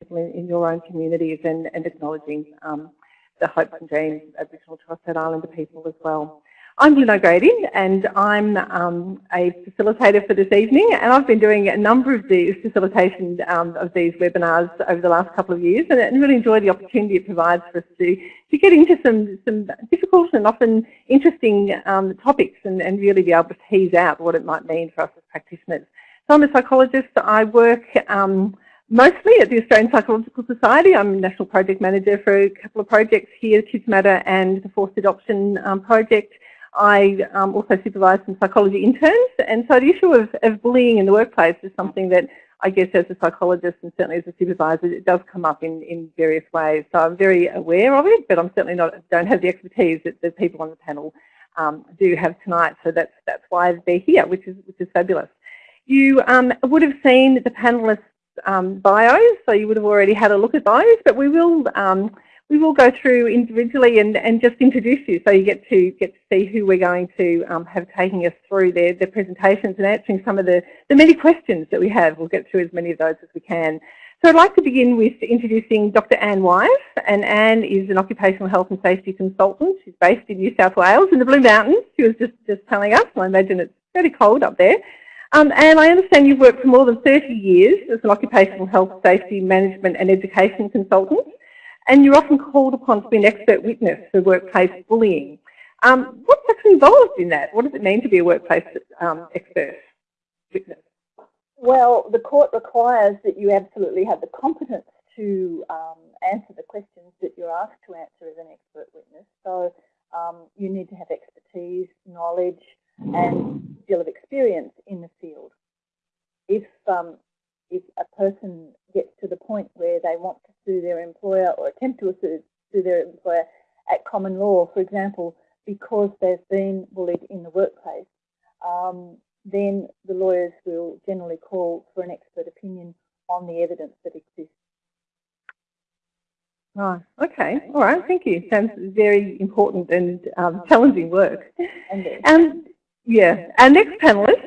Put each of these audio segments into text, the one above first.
people in, your own communities and, and acknowledging um, the hopes and dreams of Aboriginal and Torres Strait Islander people as well. I'm Lynn O'Grady and I'm um, a facilitator for this evening and I've been doing a number of these facilitation um, of these webinars over the last couple of years and, and really enjoy the opportunity it provides for us to, to get into some, some difficult and often interesting um, topics and, and really be able to tease out what it might mean for us as practitioners. So I'm a psychologist. I work um, mostly at the Australian Psychological Society. I'm National Project Manager for a couple of projects here, Kids Matter and the Forced Adoption um, Project. I um, also supervise some psychology interns, and so the issue of, of, bullying in the workplace is something that I guess as a psychologist and certainly as a supervisor, it does come up in, in various ways. So I'm very aware of it, but I'm certainly not don't have the expertise that the people on the panel um, do have tonight. So that's that's why they're here, which is which is fabulous. You um, would have seen the panelists' um, bios, so you would have already had a look at those, but we will um, we will go through individually and, and just introduce you so you get to get to see who we're going to um, have taking us through their, their presentations and answering some of the, the many questions that we have. We'll get through as many of those as we can. So I'd like to begin with introducing Dr Anne Wise and Anne is an occupational health and safety consultant. She's based in New South Wales in the Blue Mountains. She was just, just telling us, I imagine it's very cold up there. Um, and I understand you've worked for more than 30 years as an occupational health, safety, management and education consultant and you're often called upon to be an expert witness for workplace bullying. Um, what's actually involved in that? What does it mean to be a workplace um, expert witness? Well, the court requires that you absolutely have the competence to um, answer the questions that you're asked to answer as an expert witness. So um, you need to have expertise, knowledge, and deal of experience in the field. If um, if a person gets to the point where they want to sue their employer or attempt to sue, sue their employer at common law, for example, because they've been bullied in the workplace, um, then the lawyers will generally call for an expert opinion on the evidence that exists. Right, okay, all right, thank you. Sounds very important and um, challenging work. And yeah, our next panellist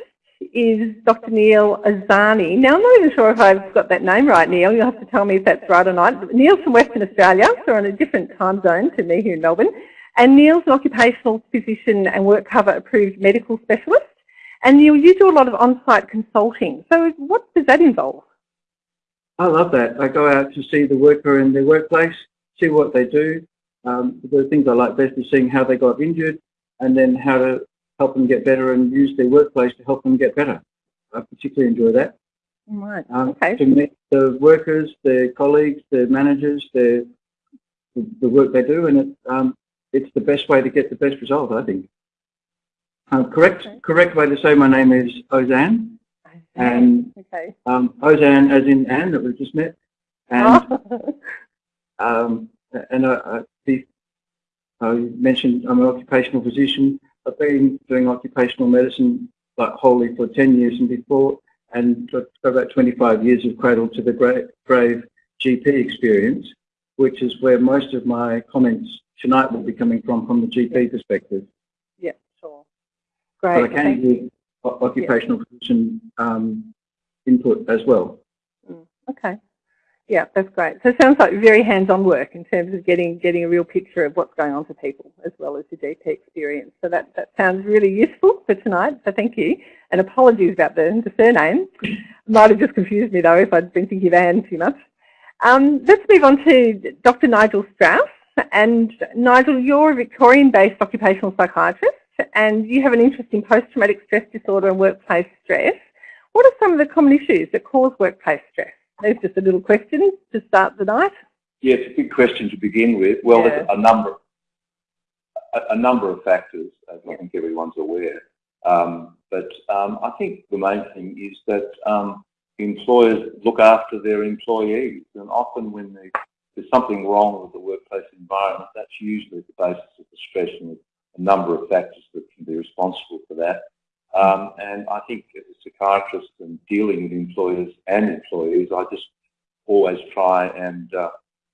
is Dr. Neil Azani. Now, I'm not even sure if I've got that name right, Neil. You'll have to tell me if that's right or not. Neil's from Western Australia, so on a different time zone to me here in Melbourne. And Neil's an occupational physician and work cover approved medical specialist. And Neil, you do a lot of on-site consulting. So what does that involve? I love that. I go out to see the worker in their workplace, see what they do. Um, the things I like best is seeing how they got injured and then how to help them get better and use their workplace to help them get better. I particularly enjoy that. Right. Um, okay. To meet the workers, their colleagues, their managers, their the, the work they do, and it, um, it's the best way to get the best result, I think. Um, correct, okay. correct way to say my name is Ozanne, and okay. um, Ozanne as in Anne that we've just met, and oh. um, and I, I, I mentioned I'm an occupational physician. I've been doing occupational medicine like wholly for 10 years and before, and got about 25 years of cradle to the grave GP experience, which is where most of my comments tonight will be coming from, from the GP perspective. Yeah, sure. Great. But I can give occupational yeah. physician um, input as well. Mm, okay. Yeah, that's great. So it sounds like very hands-on work in terms of getting getting a real picture of what's going on for people as well as your GP experience. So that, that sounds really useful for tonight, so thank you. And apologies about the, the surname. Might have just confused me though if I'd been thinking of Anne too much. Um, let's move on to Dr Nigel Strauss. And Nigel, you're a Victorian-based occupational psychiatrist and you have an interest in post-traumatic stress disorder and workplace stress. What are some of the common issues that cause workplace stress? There's just a little question to start the night. Yeah, it's a big question to begin with. Well, yeah. there's a number, a, a, number of factors, as I think everyone's aware. Um, but um, I think the main thing is that um, employers look after their employees, and often when they, there's something wrong with the workplace environment, that's usually the basis of the stress, and a number of factors that can be responsible for that. Um, and I think psychiatrist and dealing with employers and employees, I just always try and uh,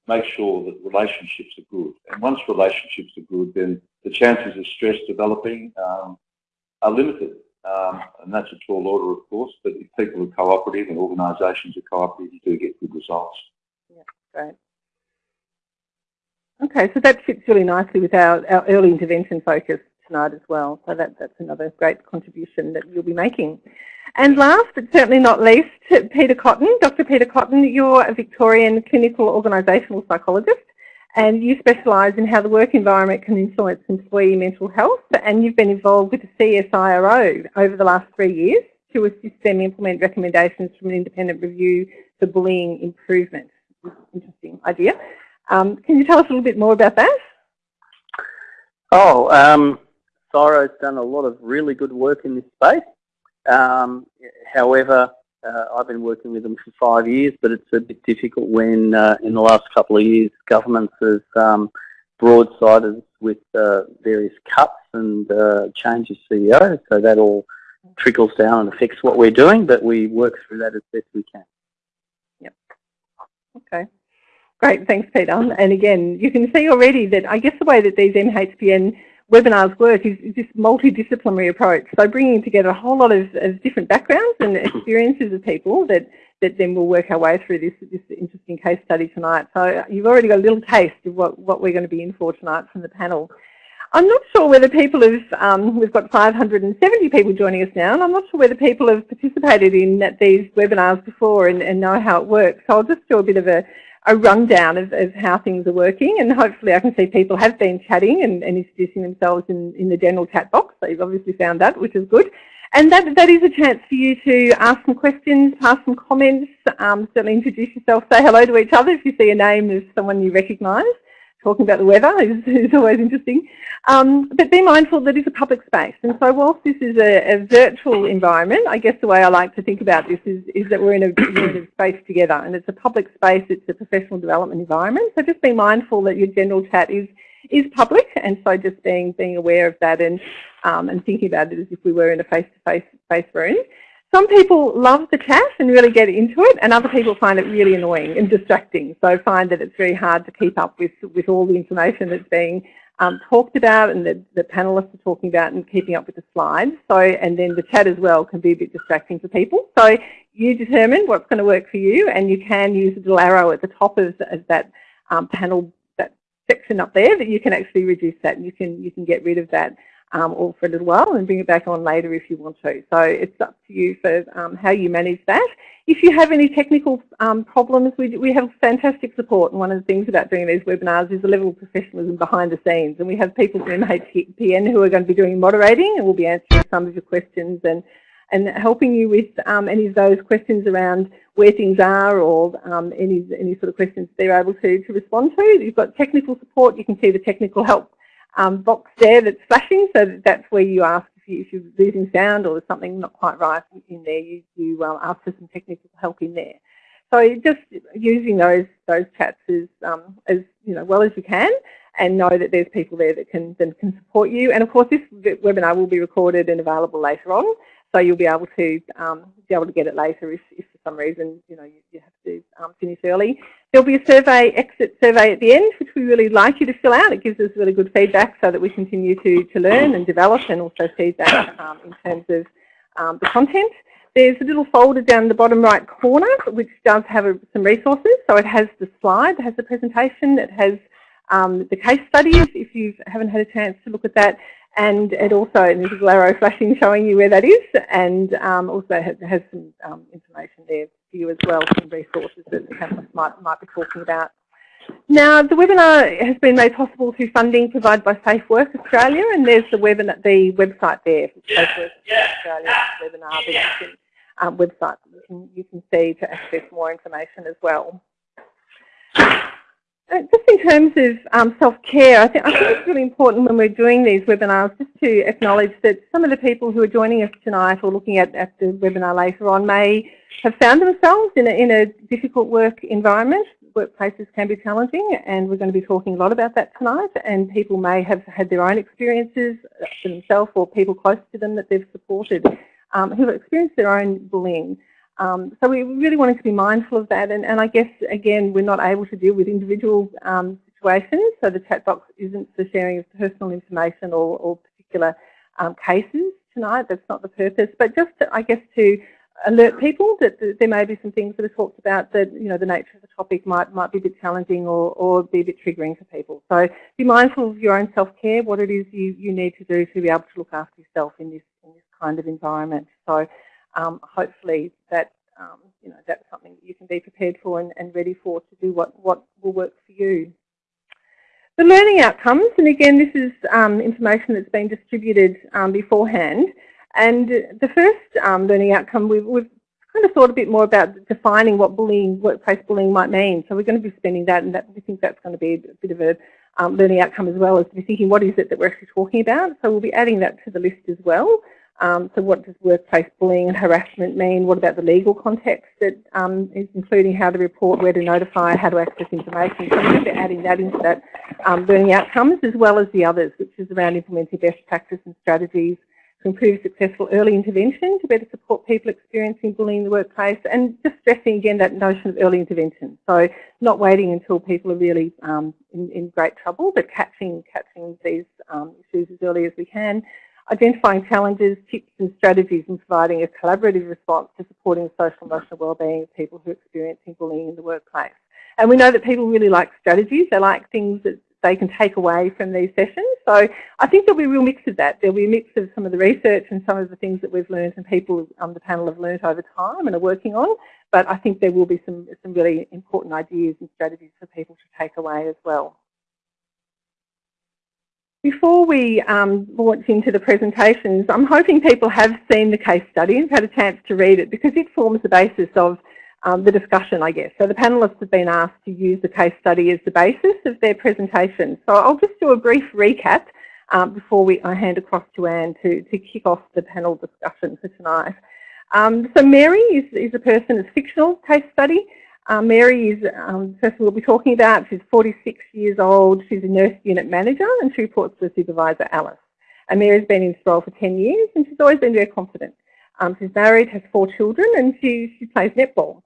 make sure that relationships are good. And once relationships are good, then the chances of stress developing um, are limited. Um, and that's a tall order, of course, but if people are cooperative and organisations are cooperative, you do get good results. Yeah, great. Okay, so that fits really nicely with our, our early intervention focus tonight as well. So that, that's another great contribution that you'll be making. And last, but certainly not least, Peter Cotton. Dr. Peter Cotton, you're a Victorian clinical organisational psychologist and you specialise in how the work environment can influence employee mental health and you've been involved with the CSIRO over the last three years to assist them implement recommendations from an independent review for bullying improvement. Interesting idea. Um, can you tell us a little bit more about that? Oh, um, done a lot of really good work in this space. Um, however, uh, I've been working with them for five years, but it's a bit difficult when uh, in the last couple of years governments have um, broadsided with uh, various cuts and uh, changes CEO, so that all trickles down and affects what we're doing, but we work through that as best we can. Yep. Okay. Great, thanks Peter. And again, you can see already that I guess the way that these MHPN webinars work is this multidisciplinary approach. So bringing together a whole lot of, of, different backgrounds and experiences of people that, that then we'll work our way through this, this interesting case study tonight. So you've already got a little taste of what, what we're going to be in for tonight from the panel. I'm not sure whether people have, um, we've got 570 people joining us now, and I'm not sure whether people have participated in these webinars before and, and know how it works. So I'll just do a bit of a, a rundown of, of, how things are working and hopefully I can see people have been chatting and, and introducing themselves in, in, the general chat box. So you've obviously found that, which is good. And that, that is a chance for you to ask some questions, pass some comments, um, certainly introduce yourself, say hello to each other if you see a name of someone you recognise talking about the weather is, is always interesting. Um, but be mindful that it's a public space. And so whilst this is a, a, virtual environment, I guess the way I like to think about this is, is that we're in, a, we're in a space together and it's a public space, it's a professional development environment. So just be mindful that your general chat is is public and so just being being aware of that and um, and thinking about it as if we were in a face-to-face -face space room. Some people love the chat and really get into it, and other people find it really annoying and distracting. So find that it's very hard to keep up with, with all the information that's being um, talked about and the, the panelists are talking about and keeping up with the slides. So, and then the chat as well can be a bit distracting for people. So you determine what's going to work for you and you can use the little arrow at the top of, of that um, panel, that section up there that you can actually reduce that and you can, you can get rid of that um, or for a little while and bring it back on later if you want to. So it's up to you for um, how you manage that. If you have any technical um, problems, we, we have fantastic support and one of the things about doing these webinars is the level of professionalism behind the scenes and we have people from MHPN who are going to be doing moderating and will be answering some of your questions and and helping you with um, any of those questions around where things are or um, any any sort of questions they're able to, to respond to. You've got technical support, you can see the technical help um, box there that's flashing, so that's where you ask if, you, you're losing sound or there's something not quite right in there, you, you um, ask for some technical help in there. So just using those those chats as um, as you know well as you can, and know that there's people there that can that can support you. And of course, this webinar will be recorded and available later on, so you'll be able to um, be able to get it later if, if for some reason you know you, you have to um, finish early. There'll be a survey, exit survey at the end, which we really like you to fill out. It gives us really good feedback so that we continue to, to learn and develop and also feedback um, in terms of um, the content. There's a little folder down the bottom right corner which does have a, some resources. So it has the slide, it has the presentation, it has um, the case studies if you haven't had a chance to look at that and it also there's a little arrow flashing showing you where that is and um, also has, has some um, information there for you as well, some resources that the panelists might, might be talking about. Now, the webinar has been made possible through funding provided by Safe Work Australia, and there's the, webinar, the website there Safe Work Australia webinar that you can, um, website that you can, you can see to access more information as well. Uh, just in terms of um, self-care, I think, I think it's really important when we're doing these webinars just to acknowledge that some of the people who are joining us tonight or looking at, at the webinar later on may have found themselves in a, in a difficult work environment. Workplaces can be challenging and we're going to be talking a lot about that tonight and people may have had their own experiences themselves or people close to them that they've supported um, who have experienced their own bullying. Um, so we really wanted to be mindful of that and, and, I guess again we're not able to deal with individual um, situations so the chat box isn't for sharing of personal information or, or particular um, cases tonight, that's not the purpose, but just to, I guess to alert people that there may be some things that are talked about that, you know, the nature of the topic might, might be a bit challenging or, or be a bit triggering for people. So be mindful of your own self-care, what it is you, you need to do to be able to look after yourself in this, in this kind of environment. So um, hopefully that, um, you know, that's something that you can be prepared for and, and ready for to do what, what will work for you. The learning outcomes, and again this is um, information that's been distributed um, beforehand, and the first um, learning outcome, we've, we've, kind of thought a bit more about defining what bullying, workplace bullying might mean. So we're going to be spending that, and that, we think that's going to be a bit of a um, learning outcome as well, as to be thinking what is it that we're actually talking about. So we'll be adding that to the list as well. Um, so what does workplace bullying and harassment mean? What about the legal context that um, is including how to report, where to notify, how to access information? So we're going to be adding that into that um, learning outcomes as well as the others, which is around implementing best practice and strategies to improve successful early intervention to better support people experiencing bullying in the workplace and just stressing again that notion of early intervention. So not waiting until people are really um, in, in, great trouble but catching, catching these um, issues as early as we can. Identifying challenges, tips and strategies and providing a collaborative response to supporting the social and emotional wellbeing of people who are experiencing bullying in the workplace. And we know that people really like strategies. They like things that they can take away from these sessions. So I think there'll be a real mix of that. There'll be a mix of some of the research and some of the things that we've learned and people on the panel have learned over time and are working on. But I think there will be some, some really important ideas and strategies for people to take away as well. Before we um, launch into the presentations, I'm hoping people have seen the case study and had a chance to read it because it forms the basis of um, the discussion, I guess. So the panellists have been asked to use the case study as the basis of their presentation. So I'll just do a brief recap um, before we, I hand across to Anne to, to kick off the panel discussion for tonight. Um, so Mary is, is a person, it's fictional case study. Uh, Mary is um, the person we'll be talking about. She's 46 years old. She's a nurse unit manager and she reports to supervisor, Alice. And Mary's been in this role for 10 years and she's always been very confident. Um, she's married, has four children and she, she plays netball.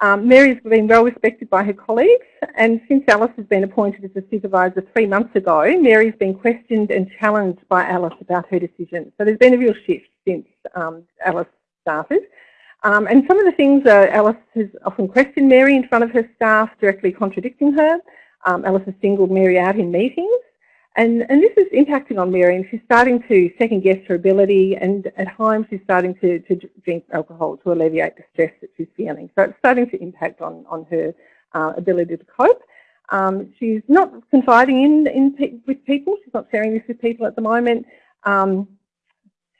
Um, Mary's been well respected by her colleagues and since Alice has been appointed as a supervisor three months ago, Mary's been questioned and challenged by Alice about her decision. So there's been a real shift since um, Alice started. Um, and some of the things Alice has often questioned Mary in front of her staff, directly contradicting her. Um, Alice has singled Mary out in meetings. And, and this is impacting on Mary and she's starting to second guess her ability and at home she's starting to, to drink alcohol to alleviate the stress that she's feeling. So it's starting to impact on, on her uh, ability to cope. Um, she's not confiding in, in with people, she's not sharing this with people at the moment. Um,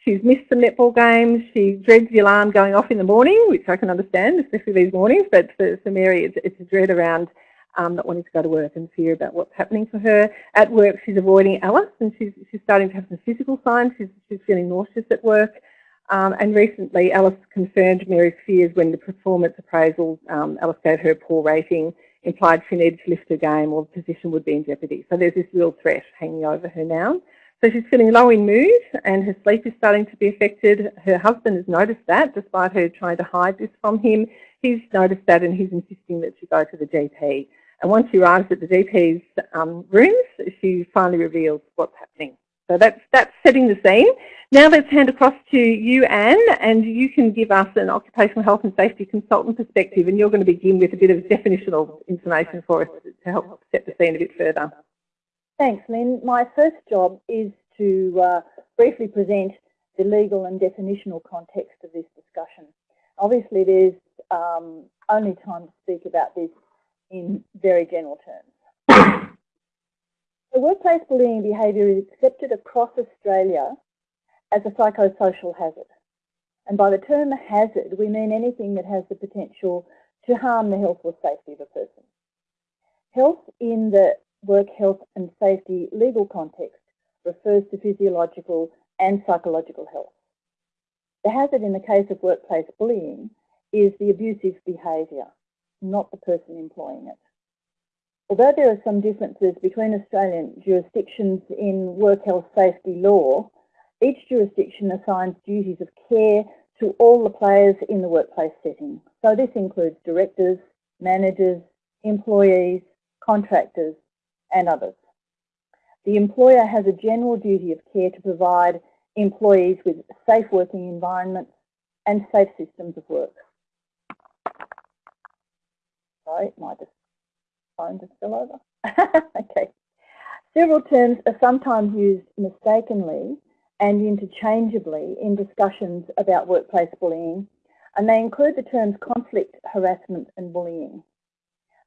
she's missed some netball games, she dreads the alarm going off in the morning, which I can understand, especially these mornings, but for, for Mary it's, it's a dread around um, not wanting to go to work and fear about what's happening for her. At work, she's avoiding Alice and she's, she's starting to have some physical signs. She's, she's feeling nauseous at work. Um, and recently, Alice confirmed Mary's fears when the performance appraisal, um, Alice gave her a poor rating, implied she needed to lift her game or the position would be in jeopardy. So there's this real threat hanging over her now. So she's feeling low in mood and her sleep is starting to be affected. Her husband has noticed that despite her trying to hide this from him. He's noticed that and he's insisting that she go to the GP. And once she arrives at the GP's um, rooms, she finally reveals what's happening. So that's, that's setting the scene. Now let's hand across to you, Anne, and you can give us an occupational health and safety consultant perspective, and you're going to begin with a bit of definitional information for us to help set the scene a bit further. Thanks, Lynn. My first job is to uh, briefly present the legal and definitional context of this discussion. Obviously, there's um, only time to speak about this in very general terms. the workplace bullying behaviour is accepted across Australia as a psychosocial hazard. And by the term hazard, we mean anything that has the potential to harm the health or safety of a person. Health in the work health and safety legal context refers to physiological and psychological health. The hazard in the case of workplace bullying is the abusive behaviour, not the person employing it. Although there are some differences between Australian jurisdictions in work health safety law, each jurisdiction assigns duties of care to all the players in the workplace setting. So this includes directors, managers, employees, contractors and others. The employer has a general duty of care to provide employees with safe working environments, and safe systems of work. Sorry, my phone just fell over. okay. Several terms are sometimes used mistakenly and interchangeably in discussions about workplace bullying, and they include the terms conflict, harassment and bullying.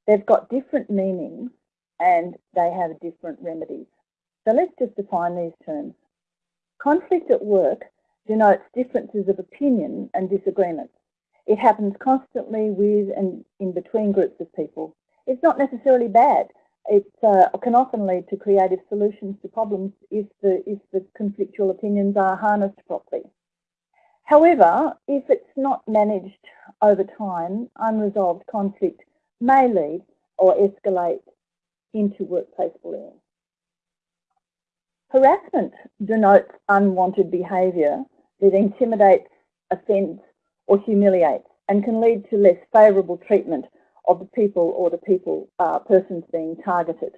They've got different meanings and they have different remedies. So let's just define these terms. Conflict at work denotes differences of opinion and disagreements. It happens constantly with and in between groups of people. It's not necessarily bad. It uh, can often lead to creative solutions to problems if the, if the conflictual opinions are harnessed properly. However, if it's not managed over time, unresolved conflict may lead or escalate into workplace bullying. Harassment denotes unwanted behaviour that intimidates, offends or humiliates and can lead to less favourable treatment of the people or the people uh, persons being targeted.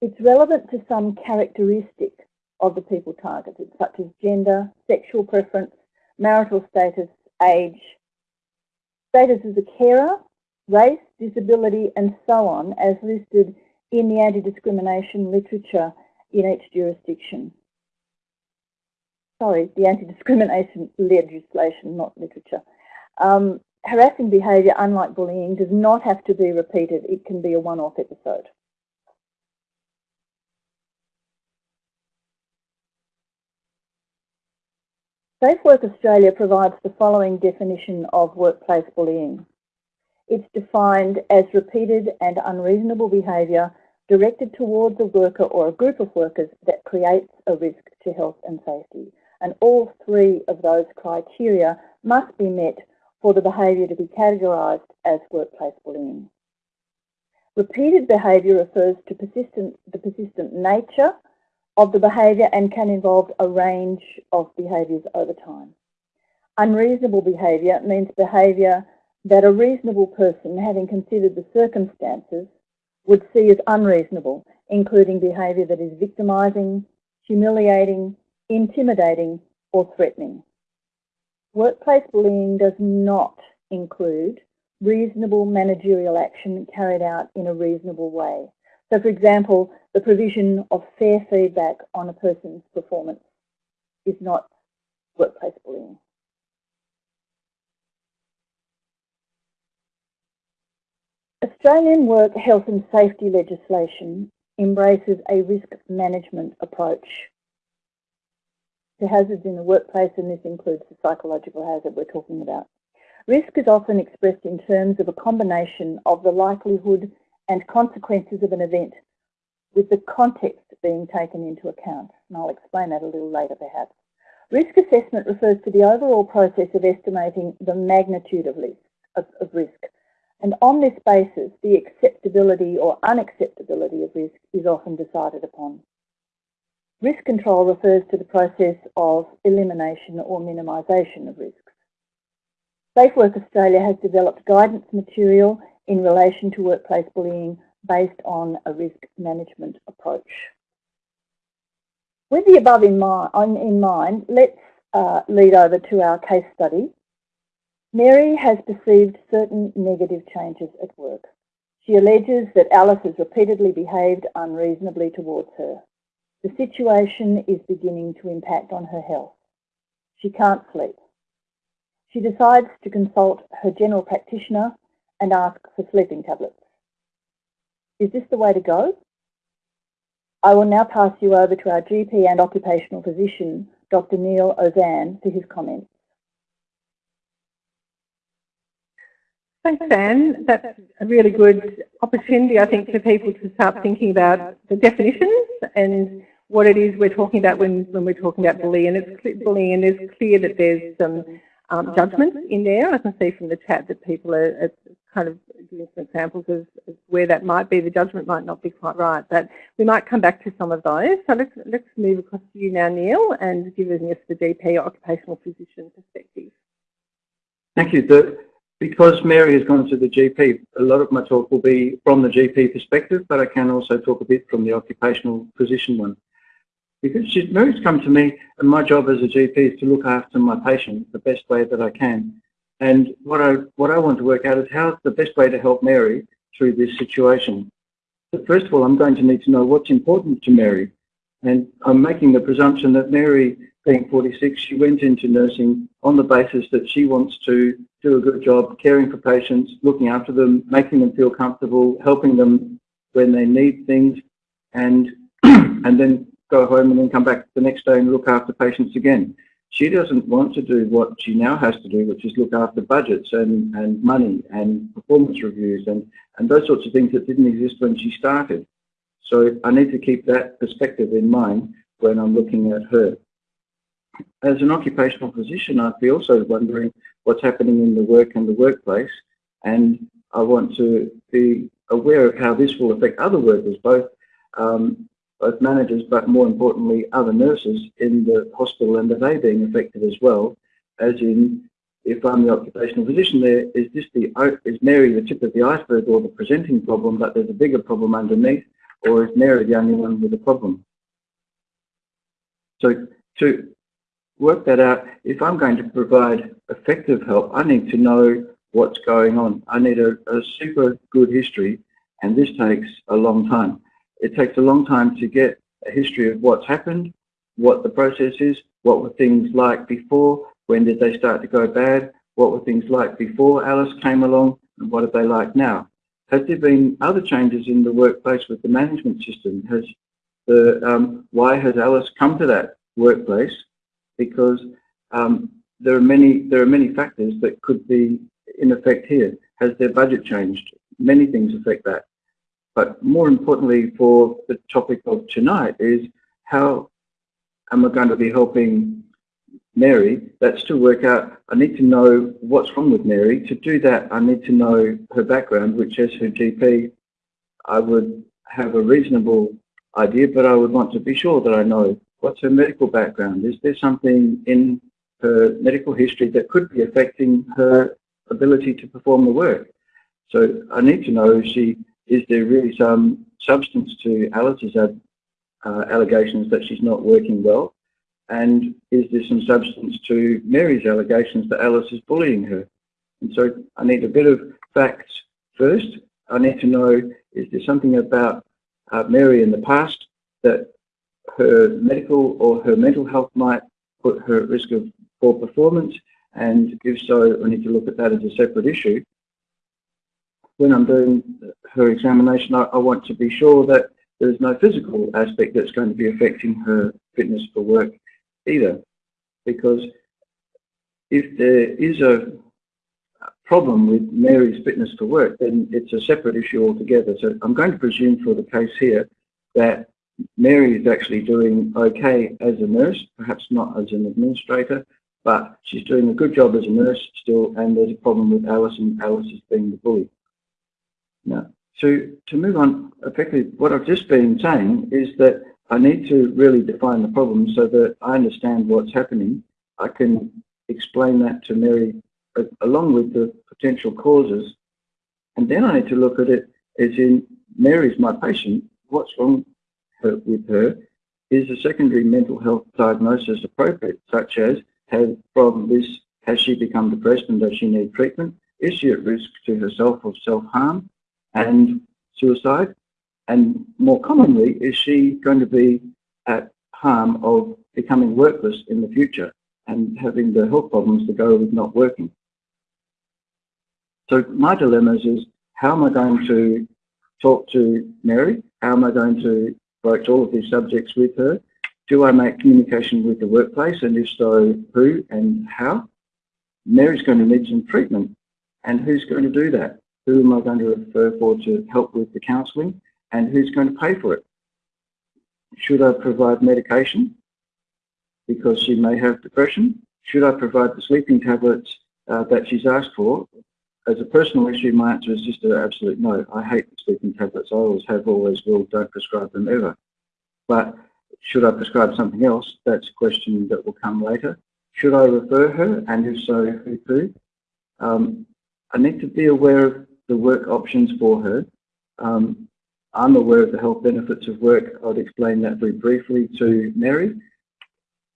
It's relevant to some characteristic of the people targeted, such as gender, sexual preference, marital status, age, status as a carer, race, disability, and so on, as listed in the anti-discrimination literature in each jurisdiction. Sorry, the anti-discrimination legislation, not literature. Um, harassing behaviour, unlike bullying, does not have to be repeated. It can be a one-off episode. Safe Work Australia provides the following definition of workplace bullying. It's defined as repeated and unreasonable behaviour directed towards a worker or a group of workers that creates a risk to health and safety. And all three of those criteria must be met for the behaviour to be categorised as workplace bullying. Repeated behaviour refers to persistent, the persistent nature of the behaviour and can involve a range of behaviours over time. Unreasonable behaviour means behaviour that a reasonable person, having considered the circumstances, would see as unreasonable, including behaviour that is victimising, humiliating, intimidating or threatening. Workplace bullying does not include reasonable managerial action carried out in a reasonable way. So for example, the provision of fair feedback on a person's performance is not workplace bullying. Australian work health and safety legislation embraces a risk management approach to hazards in the workplace, and this includes the psychological hazard we're talking about. Risk is often expressed in terms of a combination of the likelihood and consequences of an event with the context being taken into account. And I'll explain that a little later perhaps. Risk assessment refers to the overall process of estimating the magnitude of risk, of, of risk. And on this basis, the acceptability or unacceptability of risk is often decided upon. Risk control refers to the process of elimination or minimisation of risks. SafeWork Australia has developed guidance material in relation to workplace bullying based on a risk management approach. With the above in mind, in mind let's uh, lead over to our case study. Mary has perceived certain negative changes at work. She alleges that Alice has repeatedly behaved unreasonably towards her. The situation is beginning to impact on her health. She can't sleep. She decides to consult her general practitioner and ask for sleeping tablets. Is this the way to go? I will now pass you over to our GP and occupational physician, Dr Neil Ozanne, for his comments. Thanks, Anne. That's a really good opportunity, I think, for people to start thinking about the definitions and what it is we're talking about when, when we're talking about bullying. And it's bullying, and it's clear that there's some um, judgment in there. I can see from the chat that people are, are kind of giving some examples of, of, where that might be. The judgment might not be quite right, but we might come back to some of those. So let's let's move across to you now, Neil, and give us the GP occupational physician perspective. Thank you. The, because Mary has gone to the GP, a lot of my talk will be from the GP perspective, but I can also talk a bit from the occupational physician one. because Mary's come to me and my job as a GP is to look after my patient the best way that I can. And what I, what I want to work out is how's the best way to help Mary through this situation. But first of all, I'm going to need to know what's important to Mary. And I'm making the presumption that Mary, being 46, she went into nursing on the basis that she wants to do a good job caring for patients, looking after them, making them feel comfortable, helping them when they need things, and and then go home and then come back the next day and look after patients again. She doesn't want to do what she now has to do, which is look after budgets and, and money and performance reviews and, and those sorts of things that didn't exist when she started. So I need to keep that perspective in mind when I'm looking at her. As an occupational physician, I'd be also wondering what's happening in the work and the workplace, and I want to be aware of how this will affect other workers, both um, both managers, but more importantly, other nurses in the hospital, and are they being affected as well? As in, if I'm the occupational physician there, is this the is Mary the tip of the iceberg or the presenting problem, but there's a bigger problem underneath, or is Mary the only one with a problem? So to work that out, if I'm going to provide effective help, I need to know what's going on. I need a, a super good history, and this takes a long time. It takes a long time to get a history of what's happened, what the process is, what were things like before, when did they start to go bad, what were things like before Alice came along, and what are they like now. Has there been other changes in the workplace with the management system? Has the um, why has Alice come to that workplace? Because um, there are many there are many factors that could be in effect here. Has their budget changed? Many things affect that. But more importantly for the topic of tonight is how am I going to be helping Mary? That's to work out, I need to know what's wrong with Mary. To do that, I need to know her background, which as her GP, I would have a reasonable idea, but I would want to be sure that I know what's her medical background. Is there something in her medical history that could be affecting her ability to perform the work? So I need to know she is there really some substance to Alice's uh, allegations that she's not working well? And is there some substance to Mary's allegations that Alice is bullying her? And so I need a bit of facts first. I need to know, is there something about uh, Mary in the past that her medical or her mental health might put her at risk of poor performance? And if so, I need to look at that as a separate issue when I'm doing her examination, I, I, want to be sure that there's no physical aspect that's going to be affecting her fitness for work either. Because if there is a problem with Mary's fitness for work, then it's a separate issue altogether. So I'm going to presume for the case here that Mary is actually doing okay as a nurse, perhaps not as an administrator, but she's doing a good job as a nurse still, and there's a problem with Alice, and Alice is being the bully. Now, to, to move on, effectively, what I've just been saying is that I need to really define the problem so that I understand what's happening. I can explain that to Mary uh, along with the potential causes. And then I need to look at it as in Mary's my patient. What's wrong with her? Is a secondary mental health diagnosis appropriate, such as has from this has she become depressed and does she need treatment? Is she at risk to herself of self-harm? and suicide? And more commonly, is she going to be at harm of becoming workless in the future and having the health problems that go with not working? So my dilemmas is how am I going to talk to Mary? How am I going to broach all of these subjects with her? Do I make communication with the workplace and if so, who and how? Mary's going to need some treatment and who's going to do that? Who am I going to refer for to help with the counselling? And who's going to pay for it? Should I provide medication because she may have depression? Should I provide the sleeping tablets uh, that she's asked for? As a personal issue, my answer is just an absolute no. I hate the sleeping tablets. I always have, always will. Don't prescribe them ever. But should I prescribe something else? That's a question that will come later. Should I refer her? And if so, who to? Um, I need to be aware of the work options for her. Um, I'm aware of the health benefits of work. I would explain that very briefly to Mary.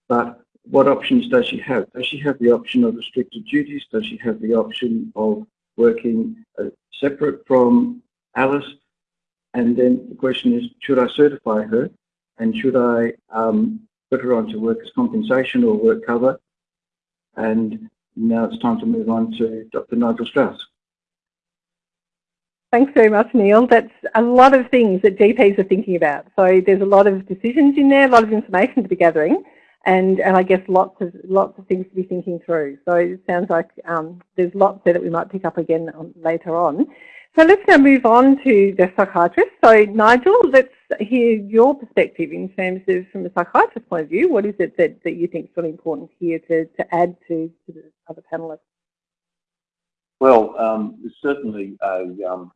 But what options does she have? Does she have the option of restricted duties? Does she have the option of working uh, separate from Alice? And then the question is, should I certify her? And should I um, put her onto workers' compensation or work cover? And now it's time to move on to Dr. Nigel Strauss. Thanks very much, Neil. That's a lot of things that GPs are thinking about. So there's a lot of decisions in there, a lot of information to be gathering, and, and I guess lots of lots of things to be thinking through. So it sounds like um, there's lots there that we might pick up again on, later on. So let's now move on to the psychiatrist. So Nigel, let's hear your perspective in terms of, from a psychiatrist's point of view, what is it that, that you think is really important here to, to add to, to the other panellists? Well, um, there's certainly a um,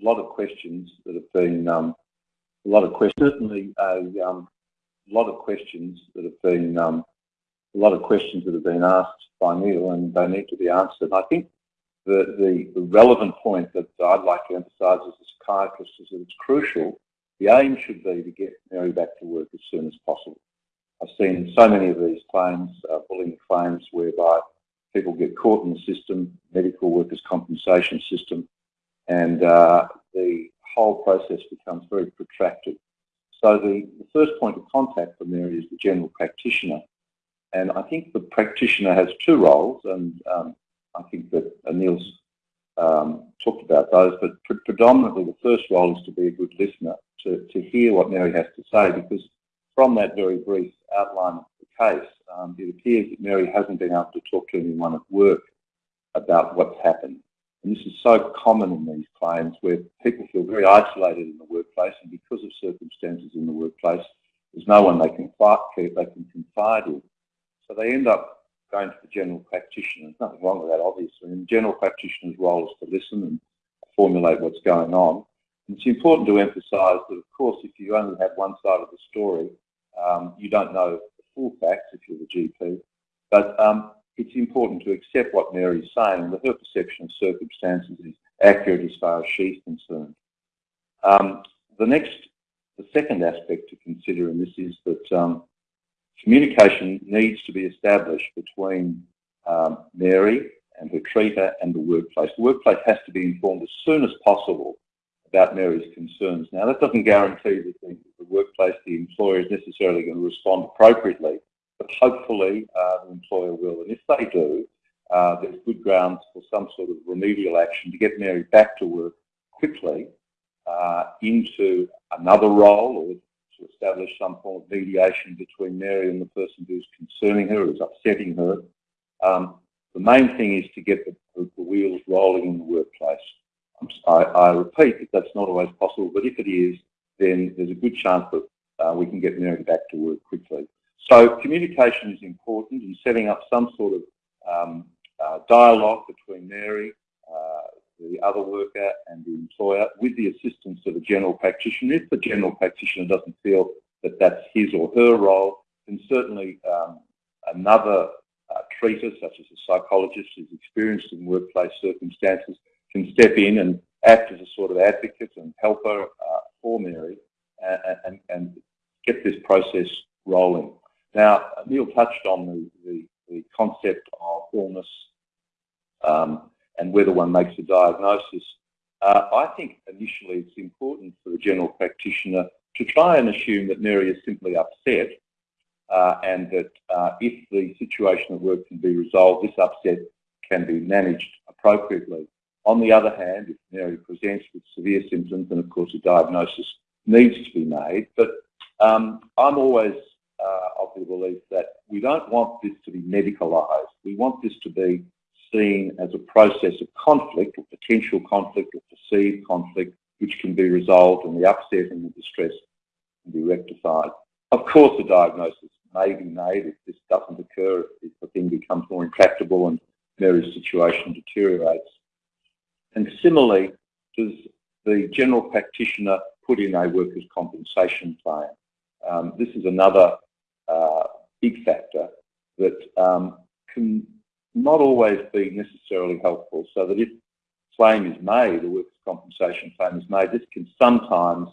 lot of questions that have been, um, a lot of questions, certainly a um, lot of questions that have been, um, a lot of questions that have been asked by Neil and they need to be answered. I think the, the, the relevant point that I'd like to emphasise as a psychiatrist is that it's crucial. The aim should be to get Mary back to work as soon as possible. I've seen so many of these claims, uh, bullying claims, whereby people get caught in the system, medical workers' compensation system, and uh, the whole process becomes very protracted. So the, the, first point of contact for Mary is the general practitioner. And I think the practitioner has two roles, and um, I think that Neil's um, talked about those, but pre predominantly the first role is to be a good listener, to, to hear what Mary has to say, because from that very brief outline of case, um, it appears that Mary hasn't been able to talk to anyone at work about what's happened. And this is so common in these claims where people feel very isolated in the workplace and because of circumstances in the workplace, there's no one they can, they can confide in. So they end up going to the general practitioner. There's nothing wrong with that, obviously. And the general practitioner's role is to listen and formulate what's going on. And it's important to emphasise that, of course, if you only have one side of the story, um, you don't know full facts if you're the GP. But um, it's important to accept what Mary's saying that her perception of circumstances is accurate as far as she's concerned. Um, the next, the second aspect to consider in this is that um, communication needs to be established between um, Mary and her treater and the workplace. The workplace has to be informed as soon as possible about Mary's concerns. Now, that doesn't guarantee that the, the workplace, the employer, is necessarily going to respond appropriately, but hopefully uh, the employer will. And if they do, uh, there's good grounds for some sort of remedial action to get Mary back to work quickly uh, into another role or to establish some form of mediation between Mary and the person who's concerning her, who's upsetting her. Um, the main thing is to get the, the, wheels rolling in the workplace. I, I, repeat that that's not always possible, but if it is, then there's a good chance that uh, we can get Mary back to work quickly. So communication is important in setting up some sort of um, uh, dialogue between Mary, uh, the other worker and the employer with the assistance of a general practitioner. If the general practitioner doesn't feel that that's his or her role, then certainly um, another uh, treater, such as a psychologist who's experienced in workplace circumstances, can step in and act as a sort of advocate and helper uh, for Mary and, and, get this process rolling. Now, Neil touched on the, the, the concept of illness um, and whether one makes a diagnosis. Uh, I think initially it's important for the general practitioner to try and assume that Mary is simply upset uh, and that uh, if the situation at work can be resolved, this upset can be managed appropriately. On the other hand, if Mary presents with severe symptoms, then of course a diagnosis needs to be made. But um, I'm always uh, of the belief that we don't want this to be medicalised. We want this to be seen as a process of conflict or potential conflict or perceived conflict which can be resolved and the upset and the distress can be rectified. Of course, a diagnosis may be made if this doesn't occur, if the thing becomes more intractable and Mary's situation deteriorates. And similarly, does the general practitioner put in a workers' compensation plan? Um, this is another uh, big factor that um, can not always be necessarily helpful so that if claim is made, a workers' compensation claim is made, this can sometimes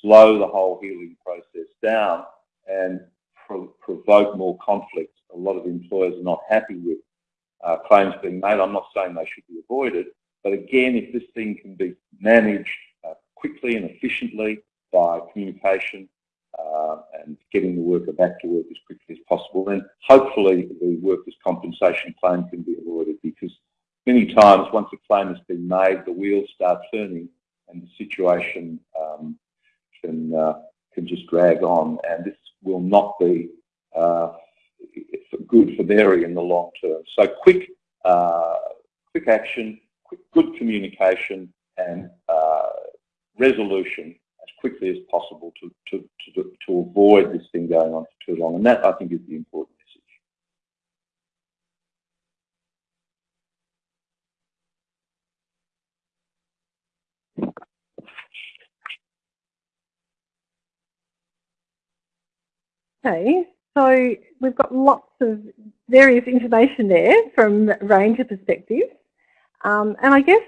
slow the whole healing process down and pro provoke more conflict. A lot of employers are not happy with uh, claims being made. I'm not saying they should be avoided, but again, if this thing can be managed uh, quickly and efficiently by communication uh, and getting the worker back to work as quickly as possible, then hopefully the workers' compensation claim can be avoided because many times once a claim has been made, the wheels start turning and the situation um, can, uh, can just drag on and this will not be uh, good for Mary in the long term. So quick, uh, quick action, good communication and uh, resolution as quickly as possible to, to, to, to avoid this thing going on for too long. And that, I think, is the important message. Okay, so we've got lots of various information there from a range of perspectives. Um, and I guess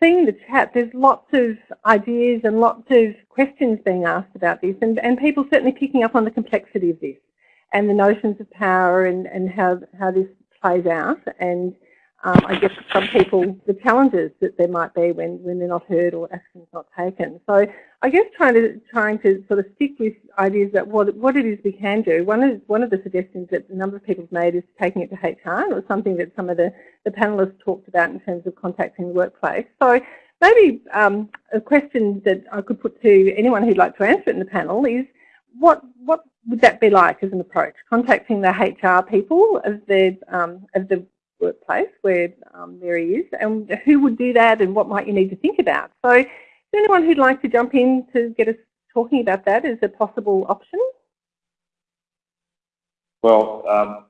seeing the chat, there's lots of ideas and lots of questions being asked about this and, and people certainly picking up on the complexity of this and the notions of power and, and how, how this plays out. And um, I guess some people, the challenges that there might be when, when they're not heard or action's not taken. So I guess trying to trying to sort of stick with ideas that what what it is we can do. One of one of the suggestions that a number of people have made is taking it to HR, was something that some of the, the panelists talked about in terms of contacting the workplace. So maybe um, a question that I could put to anyone who'd like to answer it in the panel is what what would that be like as an approach? Contacting the HR people of the um, of the workplace where um, Mary is and who would do that and what might you need to think about. So is there anyone who'd like to jump in to get us talking about that as a possible option? Well, um,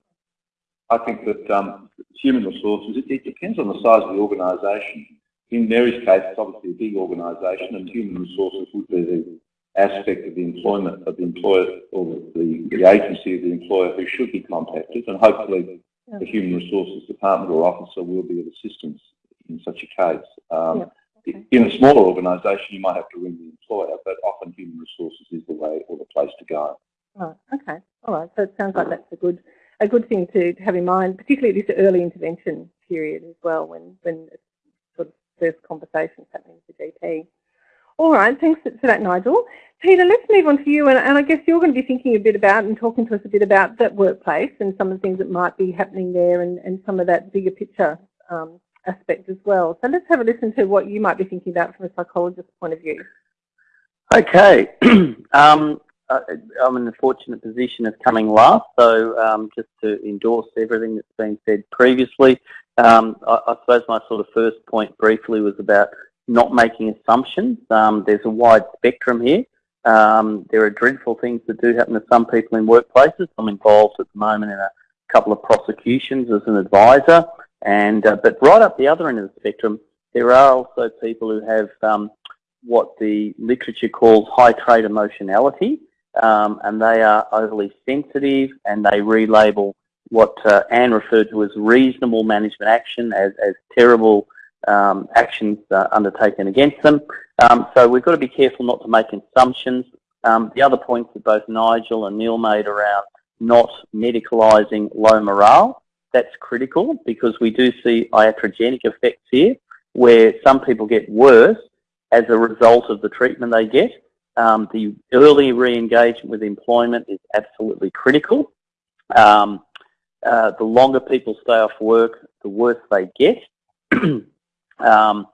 I think that um, human resources, it, it, depends on the size of the organisation. In Mary's case, it's obviously a big organisation and human resources would be the aspect of the employment of the employer or the, the agency of the employer who should be contacted and hopefully the human resources department or officer will be of assistance in such a case. Um, okay. In a smaller organisation, you might have to ring the employer, but often human resources is the way or the place to go. Right. Okay. All right. So it sounds like that's a good a good thing to, to have in mind, particularly at this early intervention period as well, when when sort of first conversations happening with the GP. All right, thanks for that, Nigel. Peter, let's move on to you, and, and, I guess you're going to be thinking a bit about and talking to us a bit about that workplace and some of the things that might be happening there and, and some of that bigger picture um, aspect as well. So let's have a listen to what you might be thinking about from a psychologist's point of view. Okay. um, I'm in the fortunate position of coming last, so um, just to endorse everything that's been said previously, um, I, I suppose my sort of first point briefly was about not making assumptions. Um, there's a wide spectrum here. Um, there are dreadful things that do happen to some people in workplaces. I'm involved at the moment in a couple of prosecutions as an advisor, and uh, but right up the other end of the spectrum, there are also people who have um, what the literature calls high trait emotionality, um, and they are overly sensitive, and they relabel what uh, Anne referred to as reasonable management action as, as terrible um, actions uh, undertaken against them. Um, so we've got to be careful not to make assumptions. Um, the other points that both Nigel and Neil made around not medicalising low morale, that's critical because we do see iatrogenic effects here where some people get worse as a result of the treatment they get. Um, the early re-engagement with employment is absolutely critical. Um, uh, the longer people stay off work, the worse they get. Um,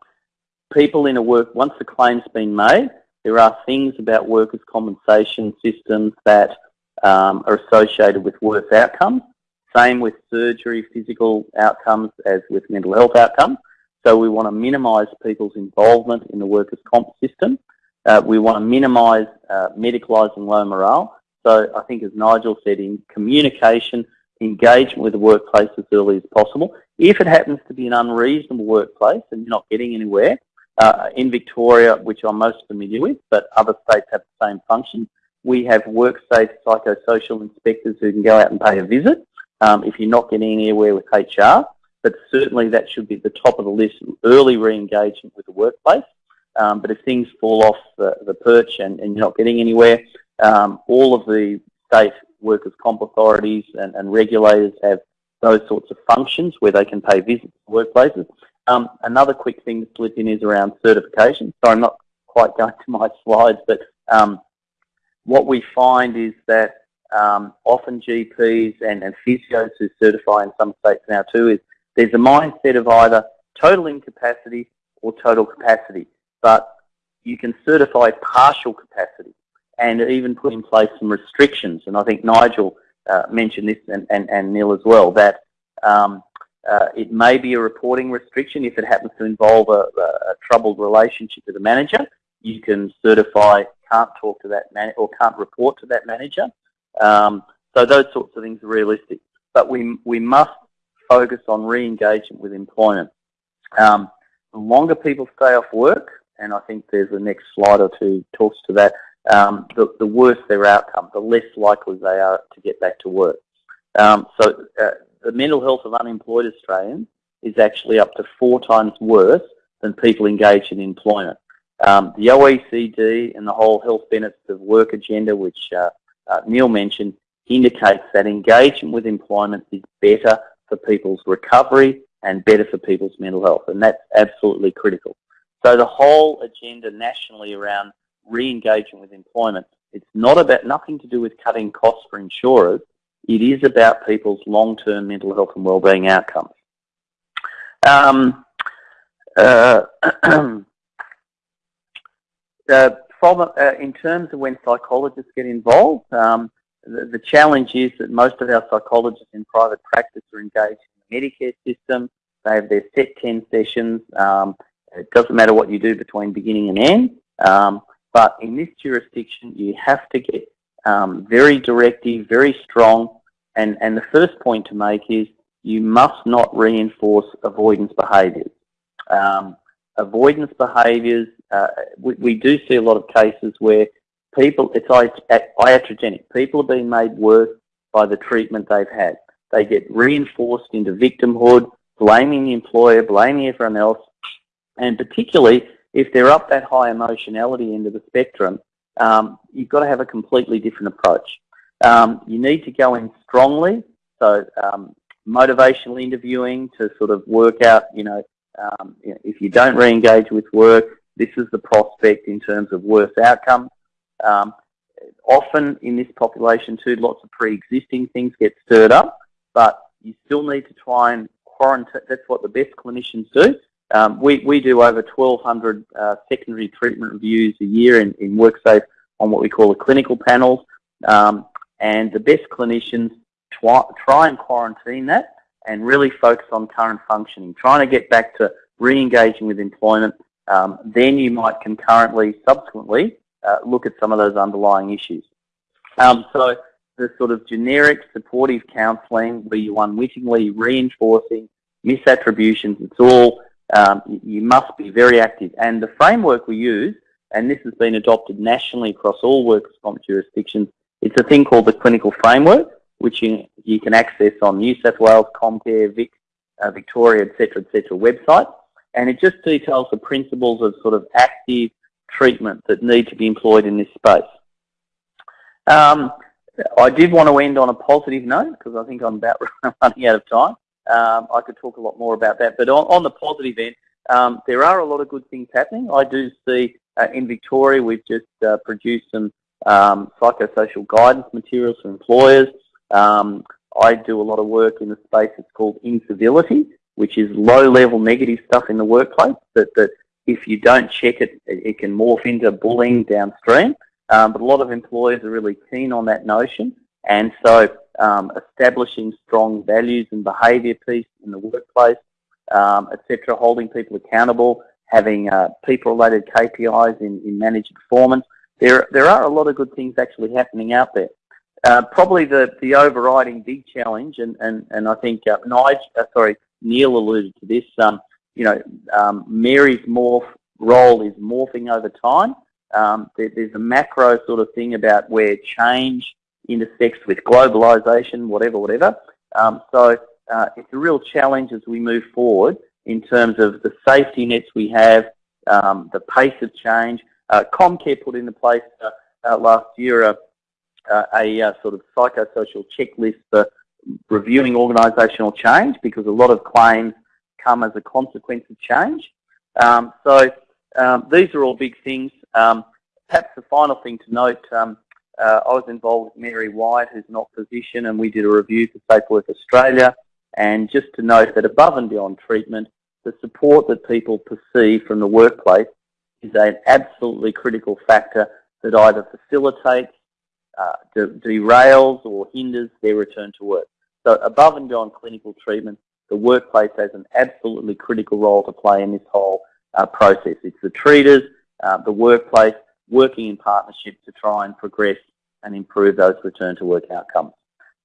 people in a work, once the claim's been made, there are things about workers' compensation systems that um, are associated with worse outcomes. Same with surgery, physical outcomes as with mental health outcomes. So we want to minimise people's involvement in the workers' comp system. Uh, we want to minimise uh, medicalising low morale. So I think as Nigel said, in communication, engagement with the workplace as early as possible. If it happens to be an unreasonable workplace and you're not getting anywhere, uh, in Victoria, which I'm most familiar with, but other states have the same function, we have worksafe psychosocial inspectors who can go out and pay a visit um, if you're not getting anywhere with HR. But certainly that should be the top of the list, early re-engagement with the workplace. Um, but if things fall off the, the perch and, and, you're not getting anywhere, um, all of the state workers' comp authorities and, and, regulators have those sorts of functions where they can pay visits to workplaces. Um, another quick thing to slip in is around certification. So I'm not quite going to my slides, but um, what we find is that um, often GPs and, and physios who certify in some states now too is there's a mindset of either total incapacity or total capacity, but you can certify partial capacity and even put in place some restrictions. And I think Nigel uh, mentioned this and, and, and Neil as well, that um, uh, it may be a reporting restriction if it happens to involve a, a troubled relationship with a manager. You can certify can't talk to that man or can't report to that manager. Um, so those sorts of things are realistic. But we, we must focus on re-engagement with employment. Um, the longer people stay off work, and I think there's a next slide or two talks to that, um, the, the, worse their outcome, the less likely they are to get back to work. Um, so uh, the mental health of unemployed Australians is actually up to four times worse than people engaged in employment. Um, the OECD and the whole health benefits of work agenda, which uh, uh, Neil mentioned, indicates that engagement with employment is better for people's recovery and better for people's mental health, and that's absolutely critical. So the whole agenda nationally around re-engagement with employment, it's not about nothing to do with cutting costs for insurers. It is about people's long-term mental health and wellbeing outcomes. Um, uh, uh, uh, in terms of when psychologists get involved, um, the, the, challenge is that most of our psychologists in private practice are engaged in the Medicare system. They have their set 10 sessions. Um, it doesn't matter what you do between beginning and end. Um, but in this jurisdiction, you have to get um, very directive, very strong. And, and the first point to make is you must not reinforce avoidance behaviours. Um, avoidance behaviours, uh, we, we, do see a lot of cases where people, it's iatrogenic. People are being made worse by the treatment they've had. They get reinforced into victimhood, blaming the employer, blaming everyone else, and particularly if they're up that high emotionality end of the spectrum, um, you've got to have a completely different approach. Um, you need to go in strongly, so um, motivational interviewing to sort of work out, you know, um, if you don't re-engage with work, this is the prospect in terms of worse outcome. Um, often in this population too, lots of pre-existing things get stirred up, but you still need to try and quarantine. That's what the best clinicians do. Um, we, we do over 1,200 uh, secondary treatment reviews a year in, in WorkSafe on what we call the clinical panels. Um, and the best clinicians try, try and quarantine that and really focus on current functioning, trying to get back to re-engaging with employment. Um, then you might concurrently, subsequently, uh, look at some of those underlying issues. Um, so the sort of generic supportive counselling where you unwittingly reinforcing misattributions, it's all um, you must be very active. And the framework we use, and this has been adopted nationally across all workers' comp jurisdictions, it's a thing called the clinical framework, which you, you can access on New South Wales, Comcare, Vic, uh, Victoria, etc., etc. website. And it just details the principles of sort of active treatment that need to be employed in this space. Um, I did want to end on a positive note because I think I'm about running out of time. Um, I could talk a lot more about that. But on, on the positive end, um, there are a lot of good things happening. I do see uh, in Victoria we've just uh, produced some um, psychosocial guidance materials for employers. Um, I do a lot of work in the space that's called incivility, which is low-level negative stuff in the workplace that, that if you don't check it, it can morph into bullying downstream. Um, but a lot of employers are really keen on that notion. And so um, establishing strong values and behaviour piece in the workplace, um, etc., holding people accountable, having uh, people-related KPIs in, in managed performance. There, there are a lot of good things actually happening out there. Uh, probably the, the overriding big challenge, and, and, and I think uh, Nigel, uh, sorry, Neil alluded to this, um, you know, um, Mary's morph role is morphing over time. Um, there, there's a macro sort of thing about where change intersects with globalisation, whatever, whatever. Um, so uh, it's a real challenge as we move forward in terms of the safety nets we have, um, the pace of change. Uh, Comcare put into place uh, uh, last year a, a, a, sort of psychosocial checklist for reviewing organisational change because a lot of claims come as a consequence of change. Um, so um, these are all big things. Um, perhaps the final thing to note, um, uh, I was involved with Mary Wyatt, who's an opposition, and we did a review for Safe Work Australia. And just to note that above and beyond treatment, the support that people perceive from the workplace is an absolutely critical factor that either facilitates, uh, de derails or hinders their return to work. So above and beyond clinical treatment, the workplace has an absolutely critical role to play in this whole uh, process. It's the treaters, uh, the workplace, working in partnership to try and progress and improve those return to work outcomes.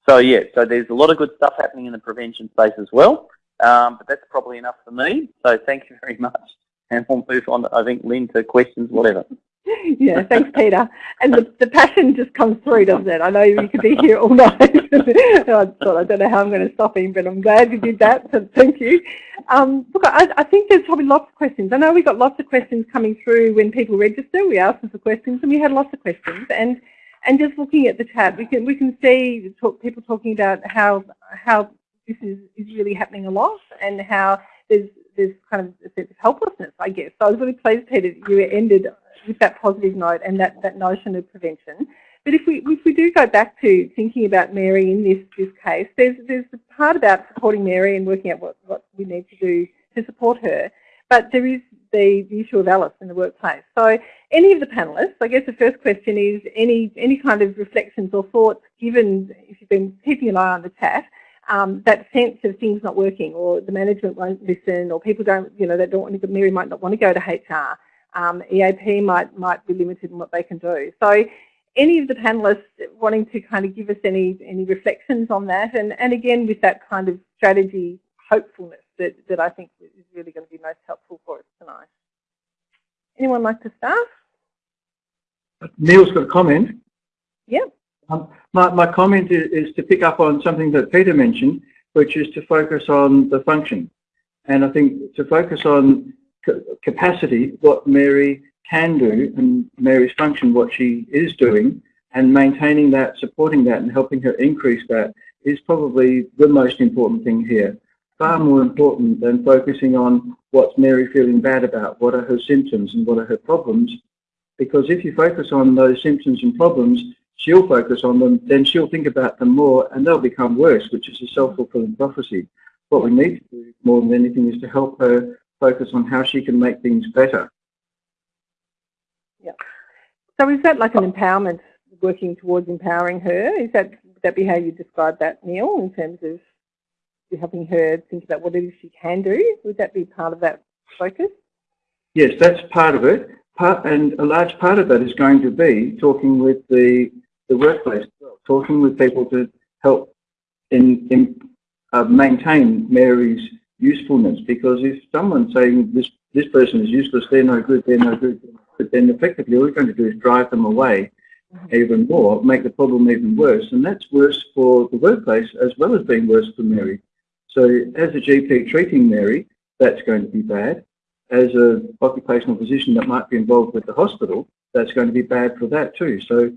So yeah, so there's a lot of good stuff happening in the prevention space as well, um, but that's probably enough for me. So thank you very much, and we'll move on, I think, Lynn, to questions, whatever. Yeah, thanks, Peter. And the, the passion just comes through, doesn't it? I know you could be here all night. I thought, I don't know how I'm going to stop him, but I'm glad you did that, so thank you. Um, look, I, I, think there's probably lots of questions. I know we got lots of questions coming through when people register. We asked them for questions, and we had lots of questions. And and just looking at the chat, we can we can see talk, people talking about how how this is, is really happening a lot, and how there's there's kind of sense of helplessness, I guess. So I was really pleased, Peter, that you ended with that positive note and that, that notion of prevention. But if we if we do go back to thinking about Mary in this this case, there's there's the part about supporting Mary and working out what, what we need to do to support her. But there is the, the issue of Alice in the workplace. So any of the panellists, I guess the first question is any any kind of reflections or thoughts given if you've been keeping an eye on the chat, um, that sense of things not working or the management won't listen or people don't, you know, they don't want to, Mary might not want to go to HR um, EAP might, might be limited in what they can do. So any of the panellists wanting to kind of give us any, any reflections on that and, and again with that kind of strategy hopefulness that, that I think is really going to be most helpful for us tonight. Anyone like to start? Neil's got a comment. Yep. Um, my, my comment is, is, to pick up on something that Peter mentioned, which is to focus on the function. And I think to focus on capacity, what Mary can do, and Mary's function, what she is doing, and maintaining that, supporting that, and helping her increase that is probably the most important thing here. Far more important than focusing on what's Mary feeling bad about, what are her symptoms and what are her problems. Because if you focus on those symptoms and problems, she'll focus on them, then she'll think about them more and they'll become worse, which is a self-fulfilling prophecy. What we need to do more than anything is to help her focus on how she can make things better. Yeah. So is that like an empowerment, working towards empowering her? Is that would that be how you describe that, Neil, in terms of helping her think about what it is she can do? Would that be part of that focus? Yes, that's part of it. Part, and a large part of that is going to be talking with the, the workplace, talking with people to help in, in uh, maintain Mary's usefulness because if someone's saying this this person is useless, they're no good, they're no good, but then effectively all we're going to do is drive them away mm-hmm. even more, make the problem even worse, and that's worse for the workplace as well as being worse for Mary. So as a GP treating Mary, that's going to be bad. As an occupational physician that might be involved with the hospital, that's going to be bad for that too. So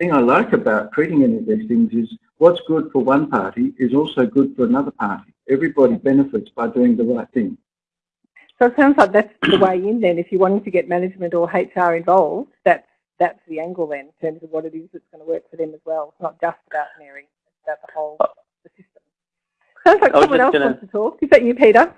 thing I like about treating any of these things is what's good for one party is also good for another party everybody benefits by doing the right thing. So it sounds like that's the way in then. If you're wanting to get management or HR involved, that's that's the angle then in terms of what it is that's going to work for them as well. It's not just about Mary, it's about the whole the system. Sounds like someone else gonna... wants to talk. Is that you, Peter?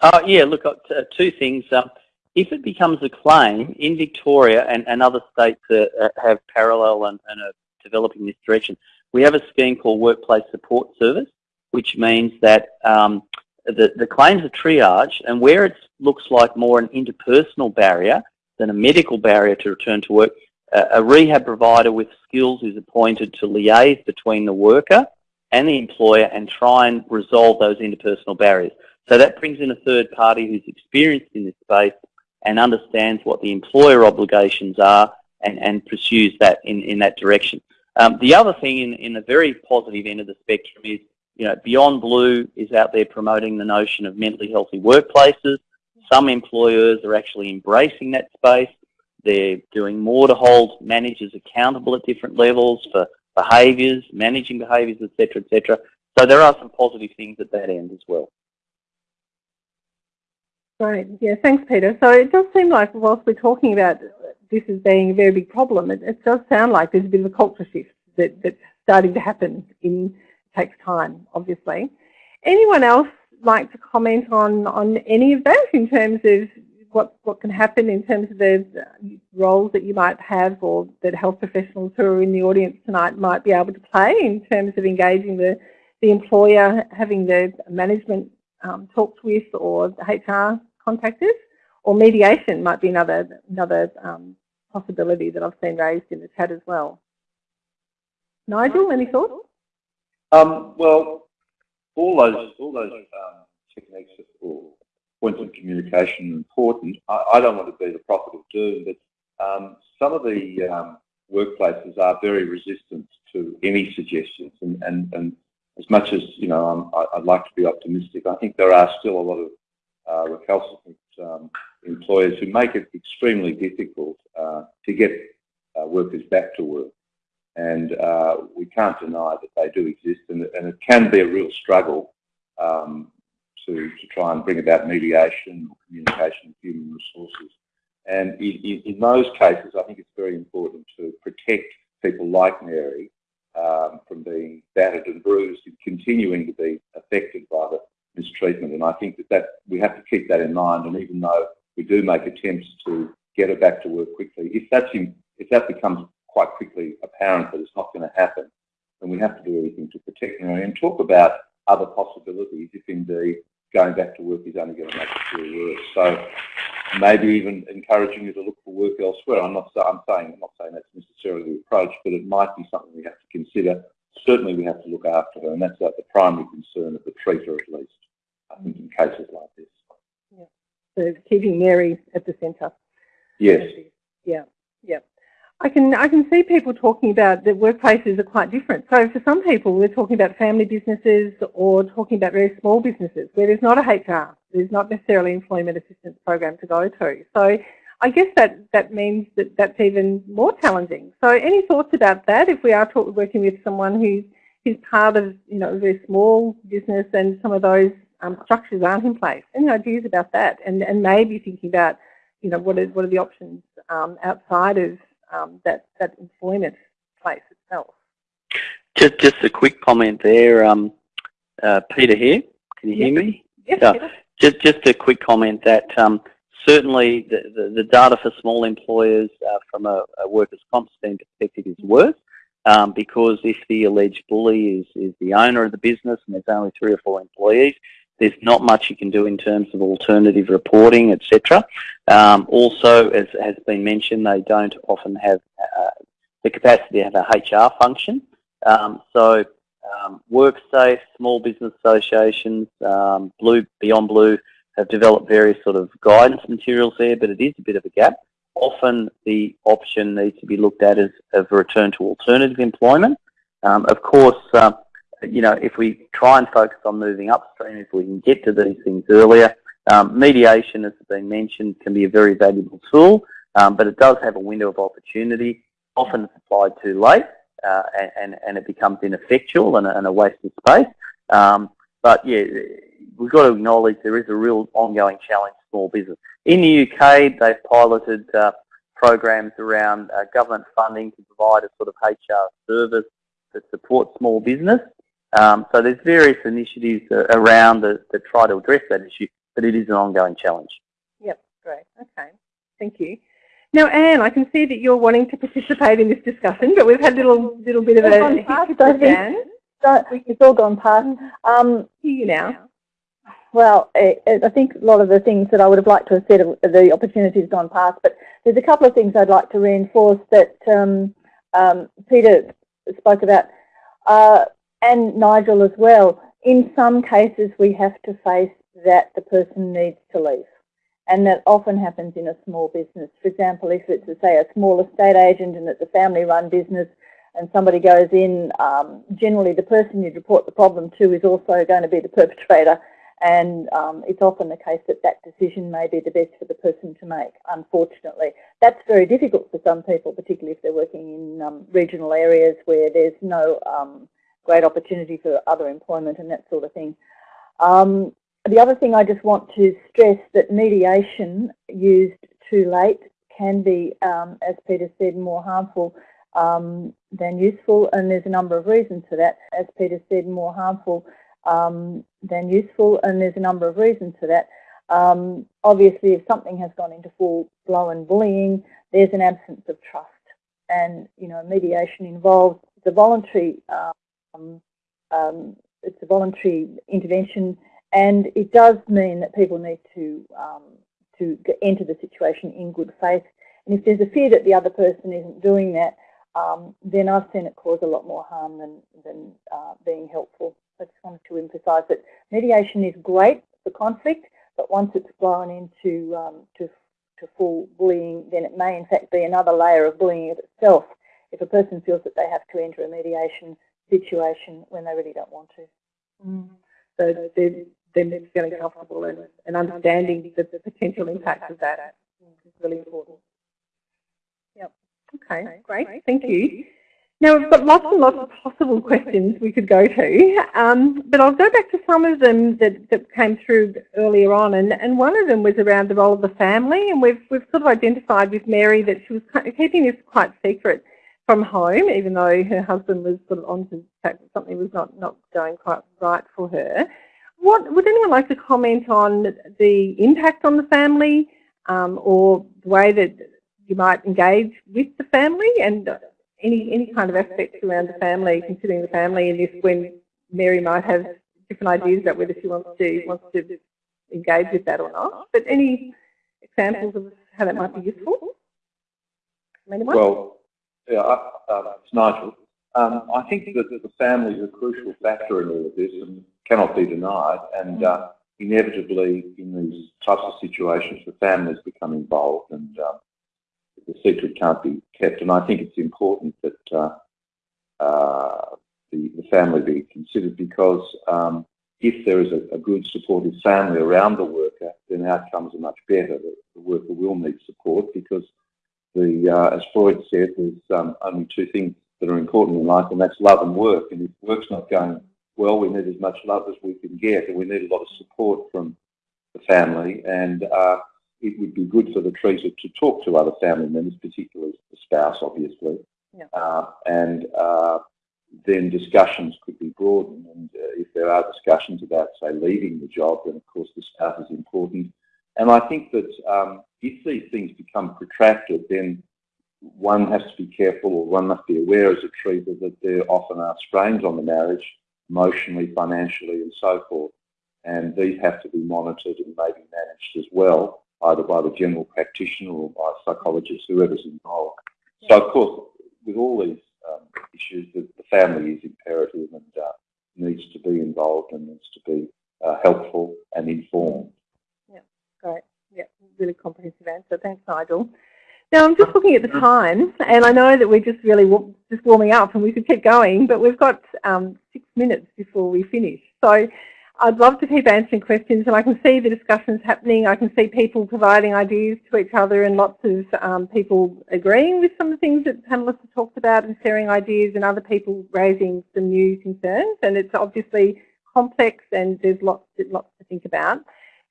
Oh, yeah, look, uh, two things. Um, if it becomes a claim in Victoria and, and other states uh, have parallel and, and are developing this direction, we have a scheme called Workplace Support Service which means that um, the, the claims are triaged and where it looks like more an interpersonal barrier than a medical barrier to return to work, a rehab provider with skills is appointed to liaise between the worker and the employer and try and resolve those interpersonal barriers. So that brings in a third party who's experienced in this space and understands what the employer obligations are and, and pursues that in, in that direction. Um, the other thing in, in the very positive end of the spectrum is you know, Beyond Blue is out there promoting the notion of mentally healthy workplaces. some employers are actually embracing that space. They're doing more to hold managers accountable at different levels for behaviours, managing behaviours, etc., etc. So there are some positive things at that end as well. Right. Yeah. Thanks, Peter. So it does seem like whilst we're talking about this as being a very big problem, it, it does sound like there's a bit of a culture shift that, that's starting to happen in takes time, obviously. Anyone else like to comment on, on any of that in terms of what, what can happen in terms of the roles that you might have or that health professionals who are in the audience tonight might be able to play in terms of engaging the, the employer, having the management um, talked with or HR contacted? Or mediation might be another, another um, possibility that I've seen raised in the chat as well. Nigel, any thoughts? Um, well, all those all those um, techniques or points of communication are important. I, I, don't want to be the prophet of doom, but um, some of the um, workplaces are very resistant to any suggestions, and, and, and as much as you know, i would like to be optimistic. I think there are still a lot of uh, recalcitrant um, employers who make it extremely difficult uh, to get uh, workers back to work and uh, we can't deny that they do exist, and, and it can be a real struggle um, to, to try and bring about mediation or communication with human resources. And in, in, those cases, I think it's very important to protect people like Mary um, from being battered and bruised and continuing to be affected by the mistreatment. And I think that, that we have to keep that in mind. And even though we do make attempts to get her back to work quickly, if that's in, if that becomes quite quickly apparent that it's not going to happen, then we have to do everything to protect her and talk about other possibilities if indeed going back to work is only going to make it feel worse. So maybe even encouraging you to look for work elsewhere. I'm not I'm saying I'm not saying that's necessarily the approach, but it might be something we have to consider. Certainly we have to look after her, and that's like the primary concern of the treater at least, I think, in cases like this. Yeah. So keeping Mary at the centre. Yes. Yeah. Yeah. I can I can see people talking about that workplaces are quite different. So for some people, we're talking about family businesses or talking about very small businesses where there's not a HR, there's not necessarily employment assistance program to go to. So I guess that that means that that's even more challenging. So any thoughts about that? If we are talk, working with someone who's who's part of you know a very small business and some of those um, structures aren't in place, any ideas about that? And and maybe thinking about you know what are what are the options um, outside of um, that, that employment place itself. Just, just a quick comment there. Um, uh, Peter here. Can you yes. hear me? Yes, uh, just, just a quick comment that um, certainly the, the, the, data for small employers uh, from a, a workers' comp perspective is worse um, because if the alleged bully is, is the owner of the business and there's only three or four employees, there's not much you can do in terms of alternative reporting, etc. Um, also, as has been mentioned, they don't often have uh, the capacity to have a HR function. Um, so, um, WorkSafe, small business associations, um, Blue Beyond Blue have developed various sort of guidance materials there, but it is a bit of a gap. Often the option needs to be looked at as a return to alternative employment. Um, of course, uh, you know, if we try and focus on moving upstream, if we can get to these things earlier, um, mediation, as has been mentioned, can be a very valuable tool, um, but it does have a window of opportunity. Often it's applied too late, uh, and, and it becomes ineffectual and a, and a waste of space. Um, but yeah, we've got to acknowledge there is a real ongoing challenge for small business. In the UK, they've piloted uh, programs around uh, government funding to provide a sort of HR service that supports small business. Um, so there's various initiatives uh, around that, that try to address that issue, but it is an ongoing challenge. Yep, great. Okay, thank you. Now, Anne, I can see that you're wanting to participate in this discussion, but we've had a little, little bit of a... Past, Anne. it's all gone past. Um, Hear you now. Well, it, it, I think a lot of the things that I would have liked to have said, the opportunity has gone past, but there's a couple of things I'd like to reinforce that um, um, Peter spoke about. Uh, and Nigel as well, in some cases we have to face that the person needs to leave. And that often happens in a small business. For example, if it's, say, a small estate agent and it's a family-run business and somebody goes in, um, generally the person you'd report the problem to is also going to be the perpetrator and um, it's often the case that that decision may be the best for the person to make, unfortunately. That's very difficult for some people, particularly if they're working in um, regional areas where there's no um, great opportunity for other employment and that sort of thing. Um, the other thing I just want to stress that mediation used too late can be, um, as Peter said, more harmful um, than useful, and there's a number of reasons for that. As Peter said, more harmful um, than useful, and there's a number of reasons for that. Um, obviously, if something has gone into full-blown bullying, there's an absence of trust, and you know, mediation involves the voluntary. Um, um, it's a voluntary intervention, and it does mean that people need to um, to enter the situation in good faith. And if there's a fear that the other person isn't doing that, um, then I've seen it cause a lot more harm than, than uh, being helpful. I just wanted to emphasise that mediation is great for conflict, but once it's blown into um, to, to full bullying, then it may in fact be another layer of bullying itself if a person feels that they have to enter a mediation situation when they really don't want to. Mm. So they're, they're feeling comfortable and, and understanding the, the potential impact of that is really important. Yep. Okay, great. Thank you. Now we've got lots and lots of possible questions we could go to, um, but I'll go back to some of them that, that came through earlier on, and, and one of them was around the role of the family, and we've, we've sort of identified with Mary that she was keeping this quite secret from home, even though her husband was sort of on to the fact that something was not, not going quite right for her. What Would anyone like to comment on the impact on the family um, or the way that you might engage with the family and any any kind of aspects around the family, considering the family in this when Mary might have different ideas about whether she wants to wants to engage with that or not. But any examples of how that might be useful? Anyone? Well, yeah, uh, it's Nigel. Um, I think that the family is a crucial factor in all of this and cannot be denied. And uh, inevitably, in these types of situations, the families become involved and uh, the secret can't be kept. And I think it's important that uh, uh, the, the, family be considered because um, if there is a, a, good supportive family around the worker, then outcomes are much better. The, the worker will need support because the, uh, as Freud said, there's um, only two things that are important in life, and that's love and work. And if work's not going well, we need as much love as we can get, and we need a lot of support from the family. And uh, it would be good for the treater to talk to other family members, particularly the spouse, obviously. Yeah. Uh, and uh, then discussions could be broadened. And uh, if there are discussions about, say, leaving the job, then of course the spouse is important. And I think that um, if these things become protracted, then one has to be careful or one must be aware as a treater that there often are strains on the marriage, emotionally, financially and so forth. And these have to be monitored and maybe managed as well either by the general practitioner or by a psychologist, whoever's involved. So, of course, with all these um, issues, the, the, family is imperative and uh, needs to be involved and needs to be uh, helpful and informed. Great. Yeah, really comprehensive answer. Thanks, Nigel. Now, I'm just looking at the time, and I know that we're just really just warming up and we could keep going, but we've got um, six minutes before we finish. So I'd love to keep answering questions and I can see the discussions happening. I can see people providing ideas to each other and lots of um, people agreeing with some of the things that panellists have talked about and sharing ideas and other people raising some new concerns. And it's obviously complex and there's lots, lots to think about.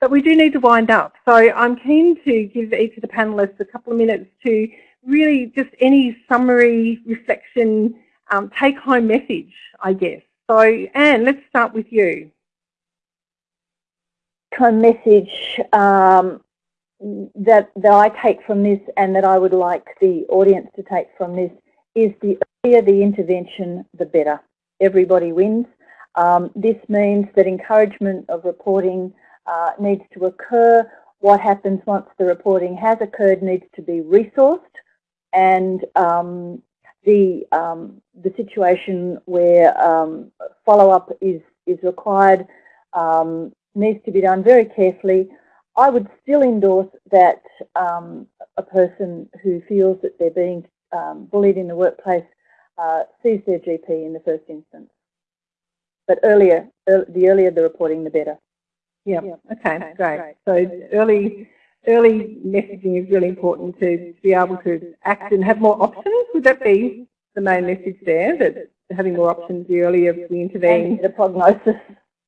But we do need to wind up. So I'm keen to give each of the panellists a couple of minutes to really just any summary, reflection, um, take-home message, I guess. So Anne, let's start with you of message um, that, that I take from this and that I would like the audience to take from this is the earlier the intervention, the better. Everybody wins. Um, this means that encouragement of reporting uh, needs to occur. What happens once the reporting has occurred needs to be resourced and um, the, um, the situation where um, follow-up is, is required um, needs to be done very carefully. I would still endorse that um, a person who feels that they're being bullied in the workplace uh, sees their GP in the first instance. But earlier, the earlier the reporting, the better. Yeah. Okay. okay. Great. So early early messaging is really important to be able to act and have more options. Would that be the main message there? That having more options the earlier we intervene, the prognosis.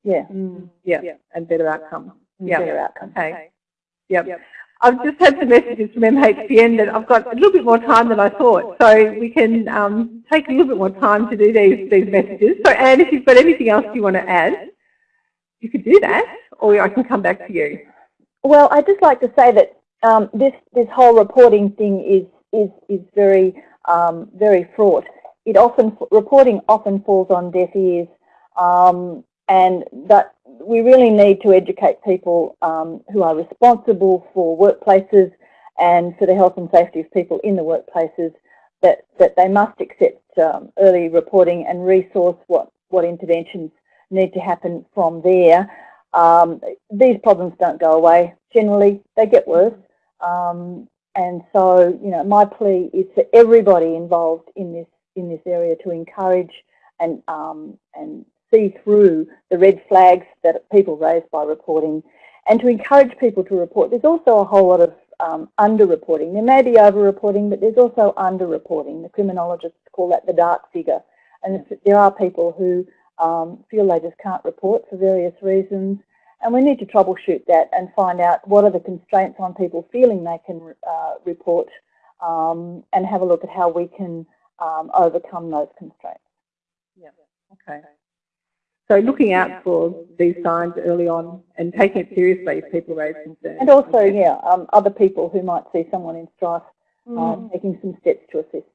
Yeah. Mm, yeah. yeah. And better outcomes. Yeah. Better outcomes. Okay. Yep. yep. I've just had some messages from MHPN that I've got a little bit more time than I thought, so we can um, take a little bit more time to do these these messages. So Anne, if you've got anything else you want to add, you could do that, or I can come back to you. Well, I'd just like to say that um, this this whole reporting thing is is is very um, very fraught. It often reporting often falls on deaf ears, um, and that we really need to educate people um, who are responsible for workplaces and for the health and safety of people in the workplaces that that they must accept um, early reporting and resource what what interventions need to happen from there. Um, these problems don't go away. Generally, they get worse. Um, and so, you know, my plea is for everybody involved in this in this area to encourage and um, and see through the red flags that people raise by reporting, and to encourage people to report. There's also a whole lot of um, under-reporting. There may be over-reporting, but there's also under-reporting. The criminologists call that the dark figure. And there are people who um, feel they just can't report for various reasons. And we need to troubleshoot that and find out what are the constraints on people feeling they can uh, report um, and have a look at how we can um, overcome those constraints. Yeah, okay. So looking out for these signs early on and taking it seriously if people raise concerns. And also, yeah, um, other people who might see someone in strife mm. uh, taking some steps to assist.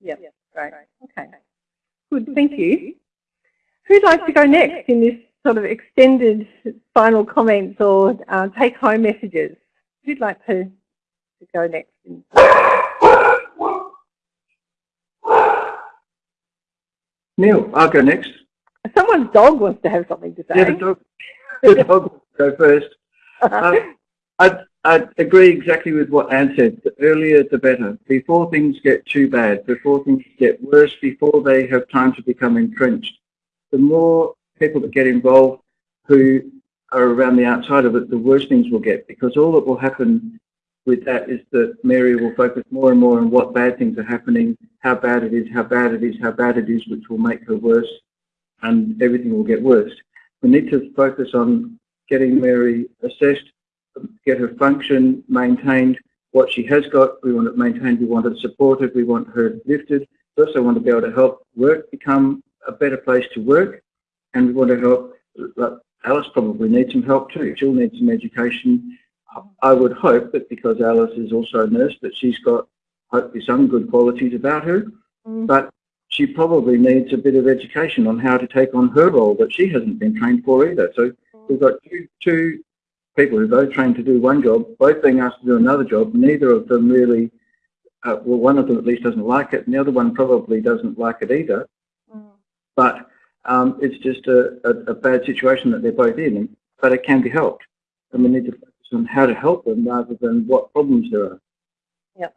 Yeah, great. Okay. Good, thank you. Who'd like to go next in this sort of extended final comments or uh, take-home messages? Who'd like to, to go next? Neil, I'll go next. Someone's dog wants to have something to say. Yeah, the dog, the dog will go first. Uh, I, I agree exactly with what Anne said. The earlier the better. Before things get too bad, before things get worse, before they have time to become entrenched the more people that get involved who are around the outside of it, the worse things will get because all that will happen with that is that Mary will focus more and more on what bad things are happening, how bad it is, how bad it is, how bad it is, which will make her worse, and everything will get worse. We need to focus on getting Mary assessed, get her function maintained, what she has got, we want it maintained, we want it supported, we want her lifted. We also want to be able to help work become a better place to work and we want to help. Alice probably needs some help too. She'll need some education. I would hope that because Alice is also a nurse that she's got hopefully some good qualities about her, mm. but she probably needs a bit of education on how to take on her role that she hasn't been trained for either. So we've got two, two people who both trained to do one job, both being asked to do another job. Neither of them really, uh, well, one of them at least doesn't like it, and the other one probably doesn't like it either but um, it's just a, a, a, bad situation that they're both in, but it can be helped. And we need to focus on how to help them rather than what problems there are. Yep.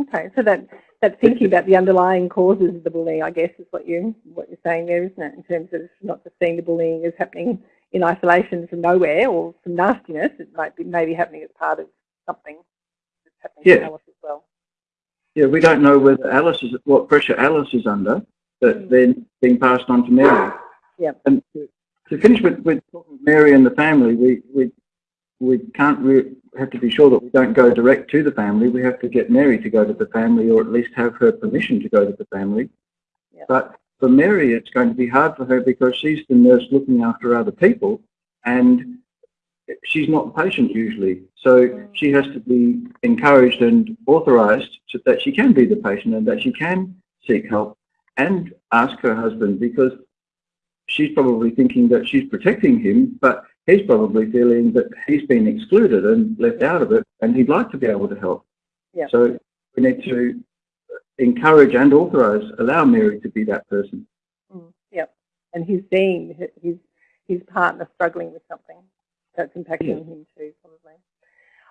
Okay, so that that thinking about the underlying causes of the bullying, I guess, is what you what you're saying there, isn't it? In terms of not just seeing the bullying as happening in isolation from nowhere or some nastiness, it might be maybe happening as part of something that's happening yeah. to Alice as well. Yeah, we don't know whether Alice is what pressure Alice is under, that mm. then being passed on to Mary. Yeah. And to, to finish with, with talking Mary and the family, we we we can't we have to be sure that we don't go direct to the family. We have to get Mary to go to the family, or at least have her permission to go to the family. Yeah. But for Mary, it's going to be hard for her because she's the nurse looking after other people, and she's not the patient usually. So mm. she has to be encouraged and authorised so that she can be the patient and that she can seek help and ask her husband because she's probably thinking that she's protecting him, but he's probably feeling that he's been excluded and left out of it, and he'd like to be able to help. Yeah. So we need to encourage and authorise, allow Mary to be that person. Mm, yep. And he's seeing his his partner struggling with something that's impacting yeah. him too, probably.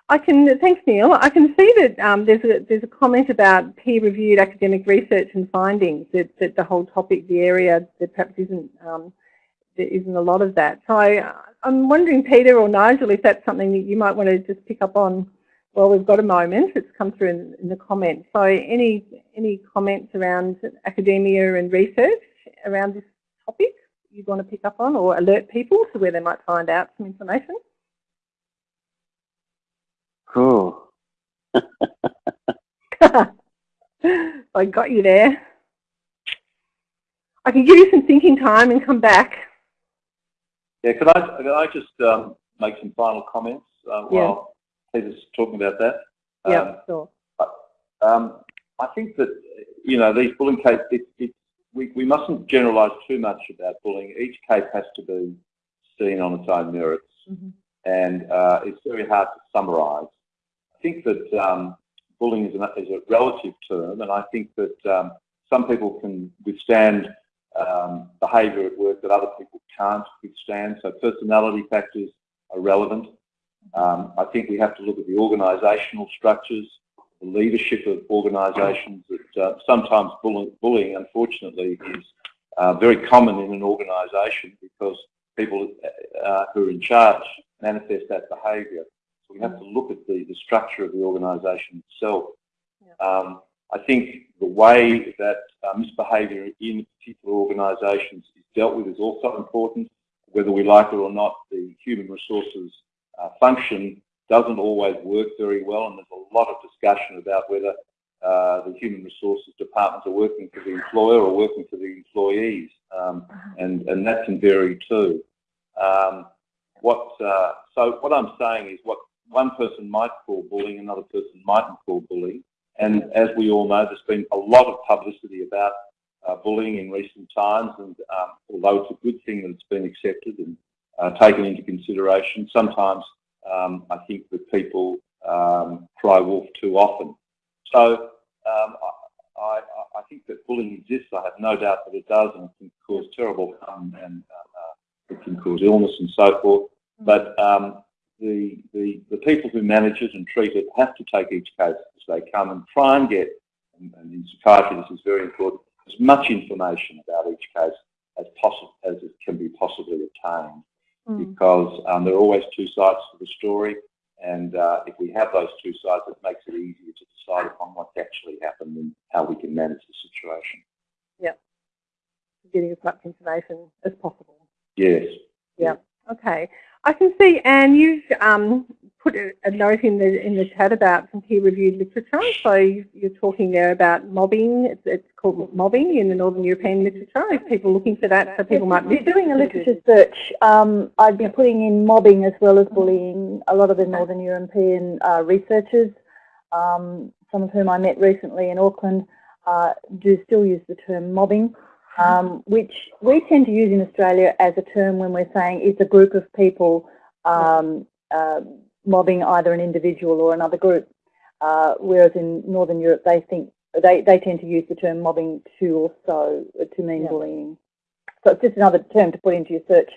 I can, thanks Neil, I can see that um, there's, a, there's a comment about peer-reviewed academic research and findings, that, that the whole topic, the area that perhaps isn't um, there isn't a lot of that. So I, I'm wondering, Peter or Nigel, if that's something that you might want to just pick up on. Well, we've got a moment. It's come through in, in the comments. So any any comments around academia and research around this topic you want to pick up on or alert people to where they might find out some information? Cool. I got you there. I can give you some thinking time and come back. Yeah, could I, could I just um, make some final comments uh, yeah. while Peter's talking about that? Yeah, um, sure. Um, I think that, you know, these bullying cases, it, it, we, we mustn't generalise too much about bullying. Each case has to be seen on its own merits. Mm -hmm. And uh, it's very hard to summarise. Think that um, bullying is, an, is, a relative term, and I think that um, some people can withstand um, behaviour at work that other people can't withstand. So personality factors are relevant. Um, I think we have to look at the organisational structures, the leadership of organisations. That uh, sometimes bullying, bullying, unfortunately, is uh, very common in an organisation because people uh, who are in charge manifest that behaviour. So we have to look at the, structure of the organisation itself. Yeah. Um, I think the way that uh, misbehaviour in particular organisations is dealt with is also important. Whether we like it or not, the human resources uh, function doesn't always work very well, and there's a lot of discussion about whether uh, the human resources departments are working for the employer or working for the employees, um, and and that can vary too. Um, what uh, so what I'm saying is what one person might call bullying, another person mightn't call bullying. And as we all know, there's been a lot of publicity about uh, bullying in recent times, and um, although it's a good thing that it's been accepted and uh, taken into consideration, sometimes um, I think that people um, cry wolf too often. So um, I, I, I, think that bullying exists. I have no doubt that it does, and it can cause terrible harm and uh, uh it can cause illness and so forth. But um, the, the, the people who manage it and treat it have to take each case as they come and try and get, and, and in psychiatry this is very important, as much information about each case as possible as it can be possibly obtained. Mm. Because um, there are always two sides to the story, and uh, if we have those two sides, it makes it easier to decide upon what actually happened and how we can manage the situation. Yeah, getting as much information as possible. Yes. Yeah. Okay. I can see, Anne, you've um, put a note in the in the chat about some peer-reviewed literature. So you're talking there about mobbing. It's, it's, called mobbing in the Northern European literature. If people looking for that, so people might be doing a literature search. Um, I've been putting in mobbing as well as bullying. A lot of the Northern European uh, researchers, um, some of whom I met recently in Auckland, uh, do still use the term mobbing um, which we tend to use in Australia as a term when we're saying it's a group of people um, uh, mobbing either an individual or another group. Uh, whereas in Northern Europe, they think they, they tend to use the term mobbing to also to mean yeah. bullying. So it's just another term to put into your search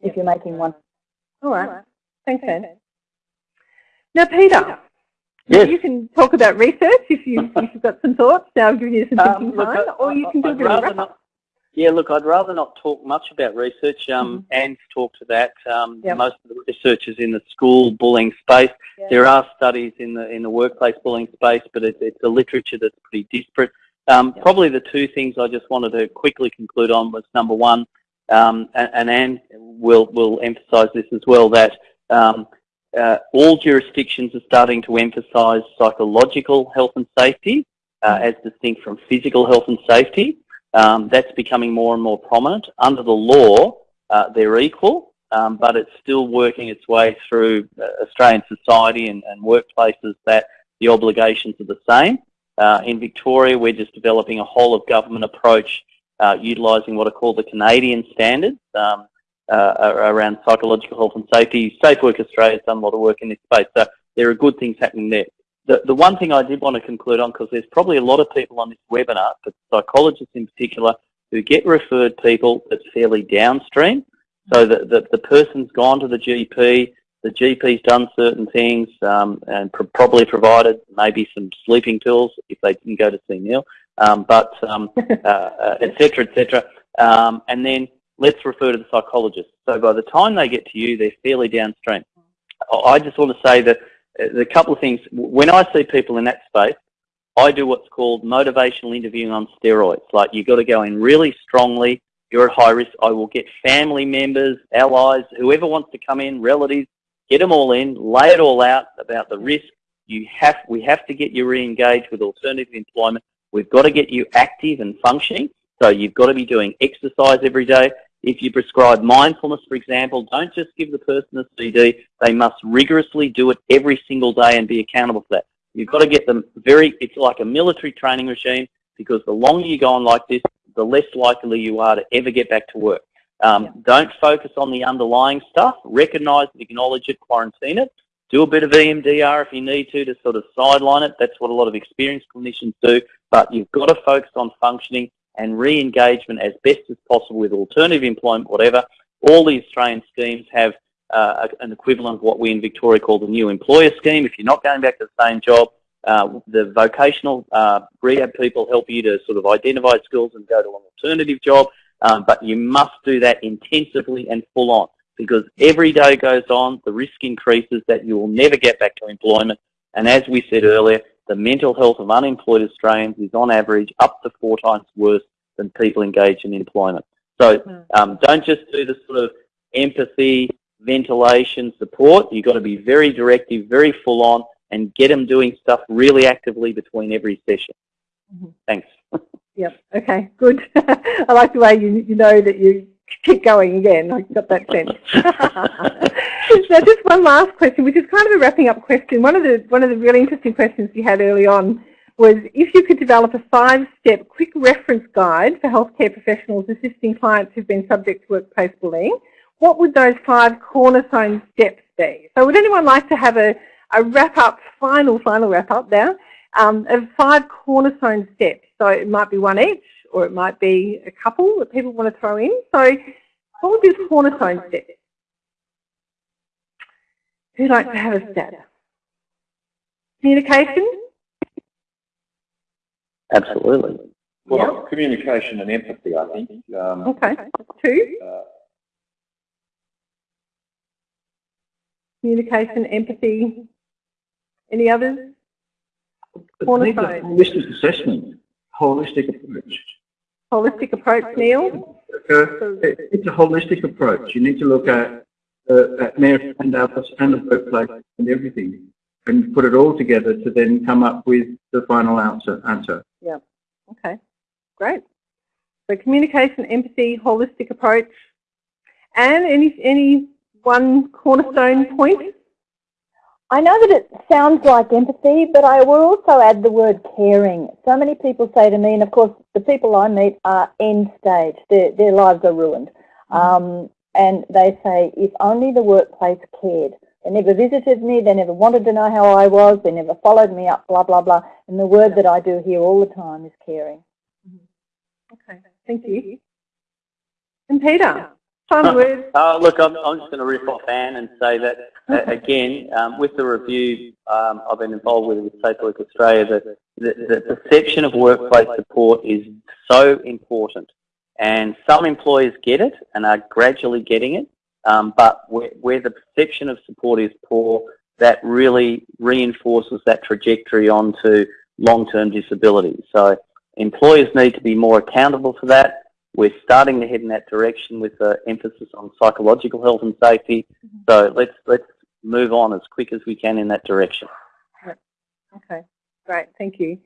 if you're making one. All right. All right. Thanks, Anne. Now, Peter, Yes. You can talk about research if, you, if you've got some thoughts. Now I've given you some um, thinking um, time, or you can do a bit of not, yeah, look, I'd rather not talk much about research. Um, mm -hmm. Anne's talked to that. Um, yep. Most of the researchers in the school bullying space. There are studies in the in the workplace bullying space, but it, it's a literature that's pretty disparate. Um, yep. Probably the two things I just wanted to quickly conclude on was number one, um, and, and, Anne will will emphasise this as well that um, uh, all jurisdictions are starting to emphasise psychological health and safety uh, mm-hmm. as distinct from physical health and safety. Um, that's becoming more and more prominent. Under the law, uh, they're equal, um, but it's still working its way through uh, Australian society and, and, workplaces that the obligations are the same. Uh, in Victoria, we're just developing a whole of government approach uh, utilising what are called the Canadian standards um, uh, around psychological health and safety. Safe Work Australia has done a lot of work in this space, so there are good things happening there the, the one thing I did want to conclude on, because there's probably a lot of people on this webinar, but psychologists in particular, who get referred people that's fairly downstream. So that the, the person's gone to the GP, the GP's done certain things um, and probably provided maybe some sleeping pills if they didn't go to see Neil, um, but um, uh, uh, et cetera, et cetera. Um, and then let's refer to the psychologist. So by the time they get to you, they're fairly downstream. I just want to say that uh, the couple of things, when I see people in that space, I do what's called motivational interviewing on steroids. Like you've got to go in really strongly. You're at high risk. I will get family members, allies, whoever wants to come in, relatives, get them all in, lay it all out about the risk. You have, we have to get you re-engaged with alternative employment. We've got to get you active and functioning. So you've got to be doing exercise every day. If you prescribe mindfulness, for example, don't just give the person a CD. They must rigorously do it every single day and be accountable for that. You've got to get them very, it's like a military training regime because the longer you go on like this, the less likely you are to ever get back to work. Um, yeah. Don't focus on the underlying stuff. Recognize it, acknowledge it, quarantine it. Do a bit of EMDR if you need to to sort of sideline it. That's what a lot of experienced clinicians do. But you've got to focus on functioning and re-engagement as best as possible with alternative employment, whatever. All the Australian schemes have uh, an equivalent of what we in Victoria call the new employer scheme. If you're not going back to the same job, uh, the vocational uh, rehab people help you to sort of identify skills and go to an alternative job, um, but you must do that intensively and full on because every day goes on, the risk increases that you will never get back to employment. And as we said earlier, the mental health of unemployed Australians is on average up to four times worse than people engaged in employment. So hmm. um, don't just do the sort of empathy, ventilation, support. You've got to be very directive, very full on, and get them doing stuff really actively between every session. Mm -hmm. Thanks. Yep. Okay. Good. I like the way you you know that you keep going again. I got that sense. now, just one last question, which is kind of a wrapping up question. One of the one of the really interesting questions you had early on was if you could develop a five-step quick reference guide for healthcare professionals assisting clients who've been subject to workplace bullying, what would those five cornerstone steps be? So would anyone like to have a a wrap up, final, final wrap up now um, of five cornerstone steps. So it might be one each or it might be a couple that people want to throw in. So what would be the cornerstone steps? Who'd like to have a stab? Communication? Absolutely. Well, yep. communication and empathy, I think. Um, okay. Two? Uh, communication, empathy, any others? Cornerstone. Holistic assessment, holistic approach. Holistic approach, Neil? Okay. It's a holistic approach. You need to look at uh, at and others and the workplace and everything and put it all together to then come up with the final answer. answer. Yeah. Okay. Great. So communication, empathy, holistic approach, and any any one cornerstone point? I know that it sounds like empathy, but I will also add the word caring. So many people say to me, and of course the people I meet are end stage, their, their lives are ruined. Mm-hmm. Um, and they say, if only the workplace cared. They never visited me, they never wanted to know how I was, they never followed me up, blah, blah, blah. And the word that I do hear all the time is caring. Mm-hmm. Okay, thank you. And Peter? Uh, look, I'm, I'm just going to riff off Anne and say that, uh, again, um, with the review um, I've been involved with with Safe Work Australia, that the, the perception of workplace support is so important. And some employers get it and are gradually getting it, um, but where, where the perception of support is poor, that really reinforces that trajectory onto long-term disability. So employers need to be more accountable for that we're starting to head in that direction with an emphasis on psychological health and safety. Mm -hmm. So let's let's move on as quick as we can in that direction. Okay, great, thank you.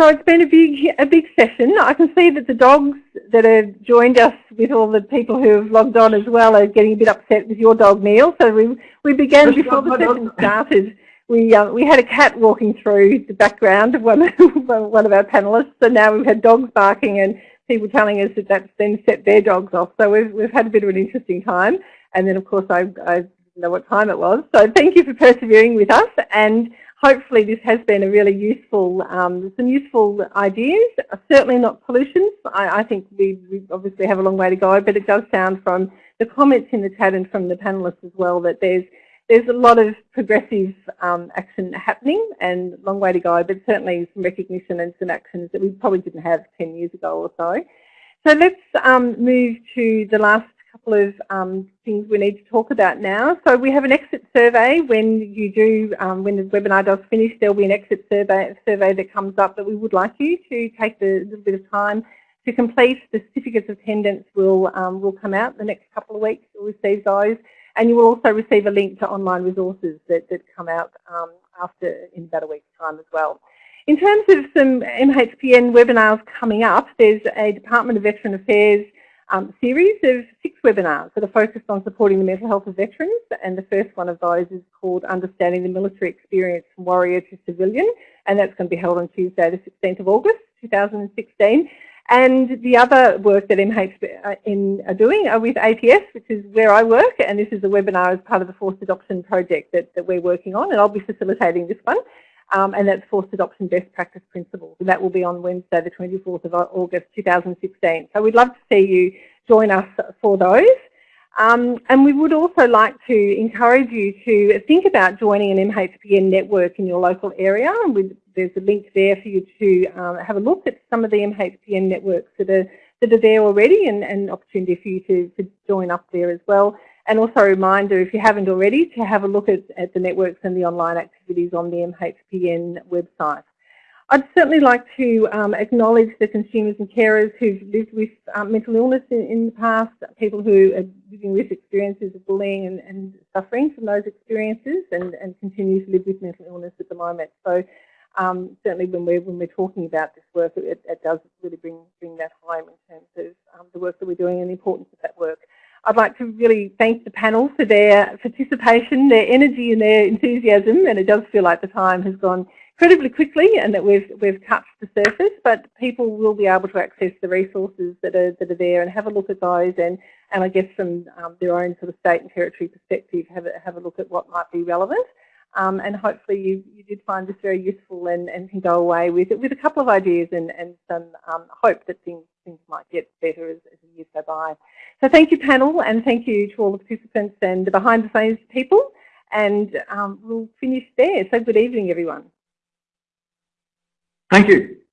So it's been a big a big session. I can see that the dogs that have joined us with all the people who have logged on as well are getting a bit upset with your dog, Neil. So we we began before the session started. We uh, we had a cat walking through the background of one one of our panelists, and now we've had dogs barking and people telling us that that's then set their dogs off. So we've, we've had a bit of an interesting time. And then, of course, I, I didn't know what time it was. So thank you for persevering with us. And hopefully this has been a really useful, um, some useful ideas, certainly not solutions. I, I think we, we, obviously have a long way to go, but it does sound from the comments in the chat and from the panelists as well that there's there's a lot of progressive um, action happening and long way to go, but certainly some recognition and some actions that we probably didn't have 10 years ago or so. So let's um, move to the last couple of um, things we need to talk about now. So we have an exit survey. When you do, um, when the webinar does finish, there'll be an exit survey, survey that comes up that we would like you to take a little bit of time to complete. The certificates of attendance will um, will come out the next couple of weeks. You'll receive those, and you will also receive a link to online resources that that come out um, after in about a week's time as well. In terms of some MHPN webinars coming up, there's a Department of Veteran Affairs um, series of six webinars that are focused on supporting the mental health of veterans. And the first one of those is called Understanding the Military Experience from Warrior to Civilian. And that's going to be held on Tuesday the 16th of August 2016 and the other work that MHPN are doing are with APS which is where I work and this is a webinar as part of the forced adoption project that, that we're working on and I'll be facilitating this one um, and that's forced adoption best practice principles. And that will be on Wednesday, the 24th of August 2016. So we'd love to see you join us for those. Um, and we would also like to encourage you to think about joining an MHPN network in your local area. And there's a link there for you to um, have a look at some of the MHPN networks that are that are there already and an opportunity for you to, to join up there as well. And also a reminder, if you haven't already, to have a look at, at the networks and the online activities on the MHPN website. I'd certainly like to um, acknowledge the consumers and carers who've lived with um, mental illness in, in, the past, people who are living with experiences of bullying and, and suffering from those experiences and, and, continue to live with mental illness at the moment. So um, certainly when we're, when we're talking about this work, it, it, does really bring, bring that home in terms of um, the work that we're doing and the importance of that work. I'd like to really thank the panel for their participation, their energy and their enthusiasm and it does feel like the time has gone incredibly quickly and that we've, we've touched the surface but people will be able to access the resources that are, that are there and have a look at those and, and I guess from um, their own sort of state and territory perspective have a, have a look at what might be relevant. Um, and hopefully you, you did find this very useful and, and can go away with it with a couple of ideas and, and some um, hope that things, things might get better as, as the years go by. So thank you panel and thank you to all the participants and the behind the scenes people and um, we'll finish there. So good evening everyone. Thank you.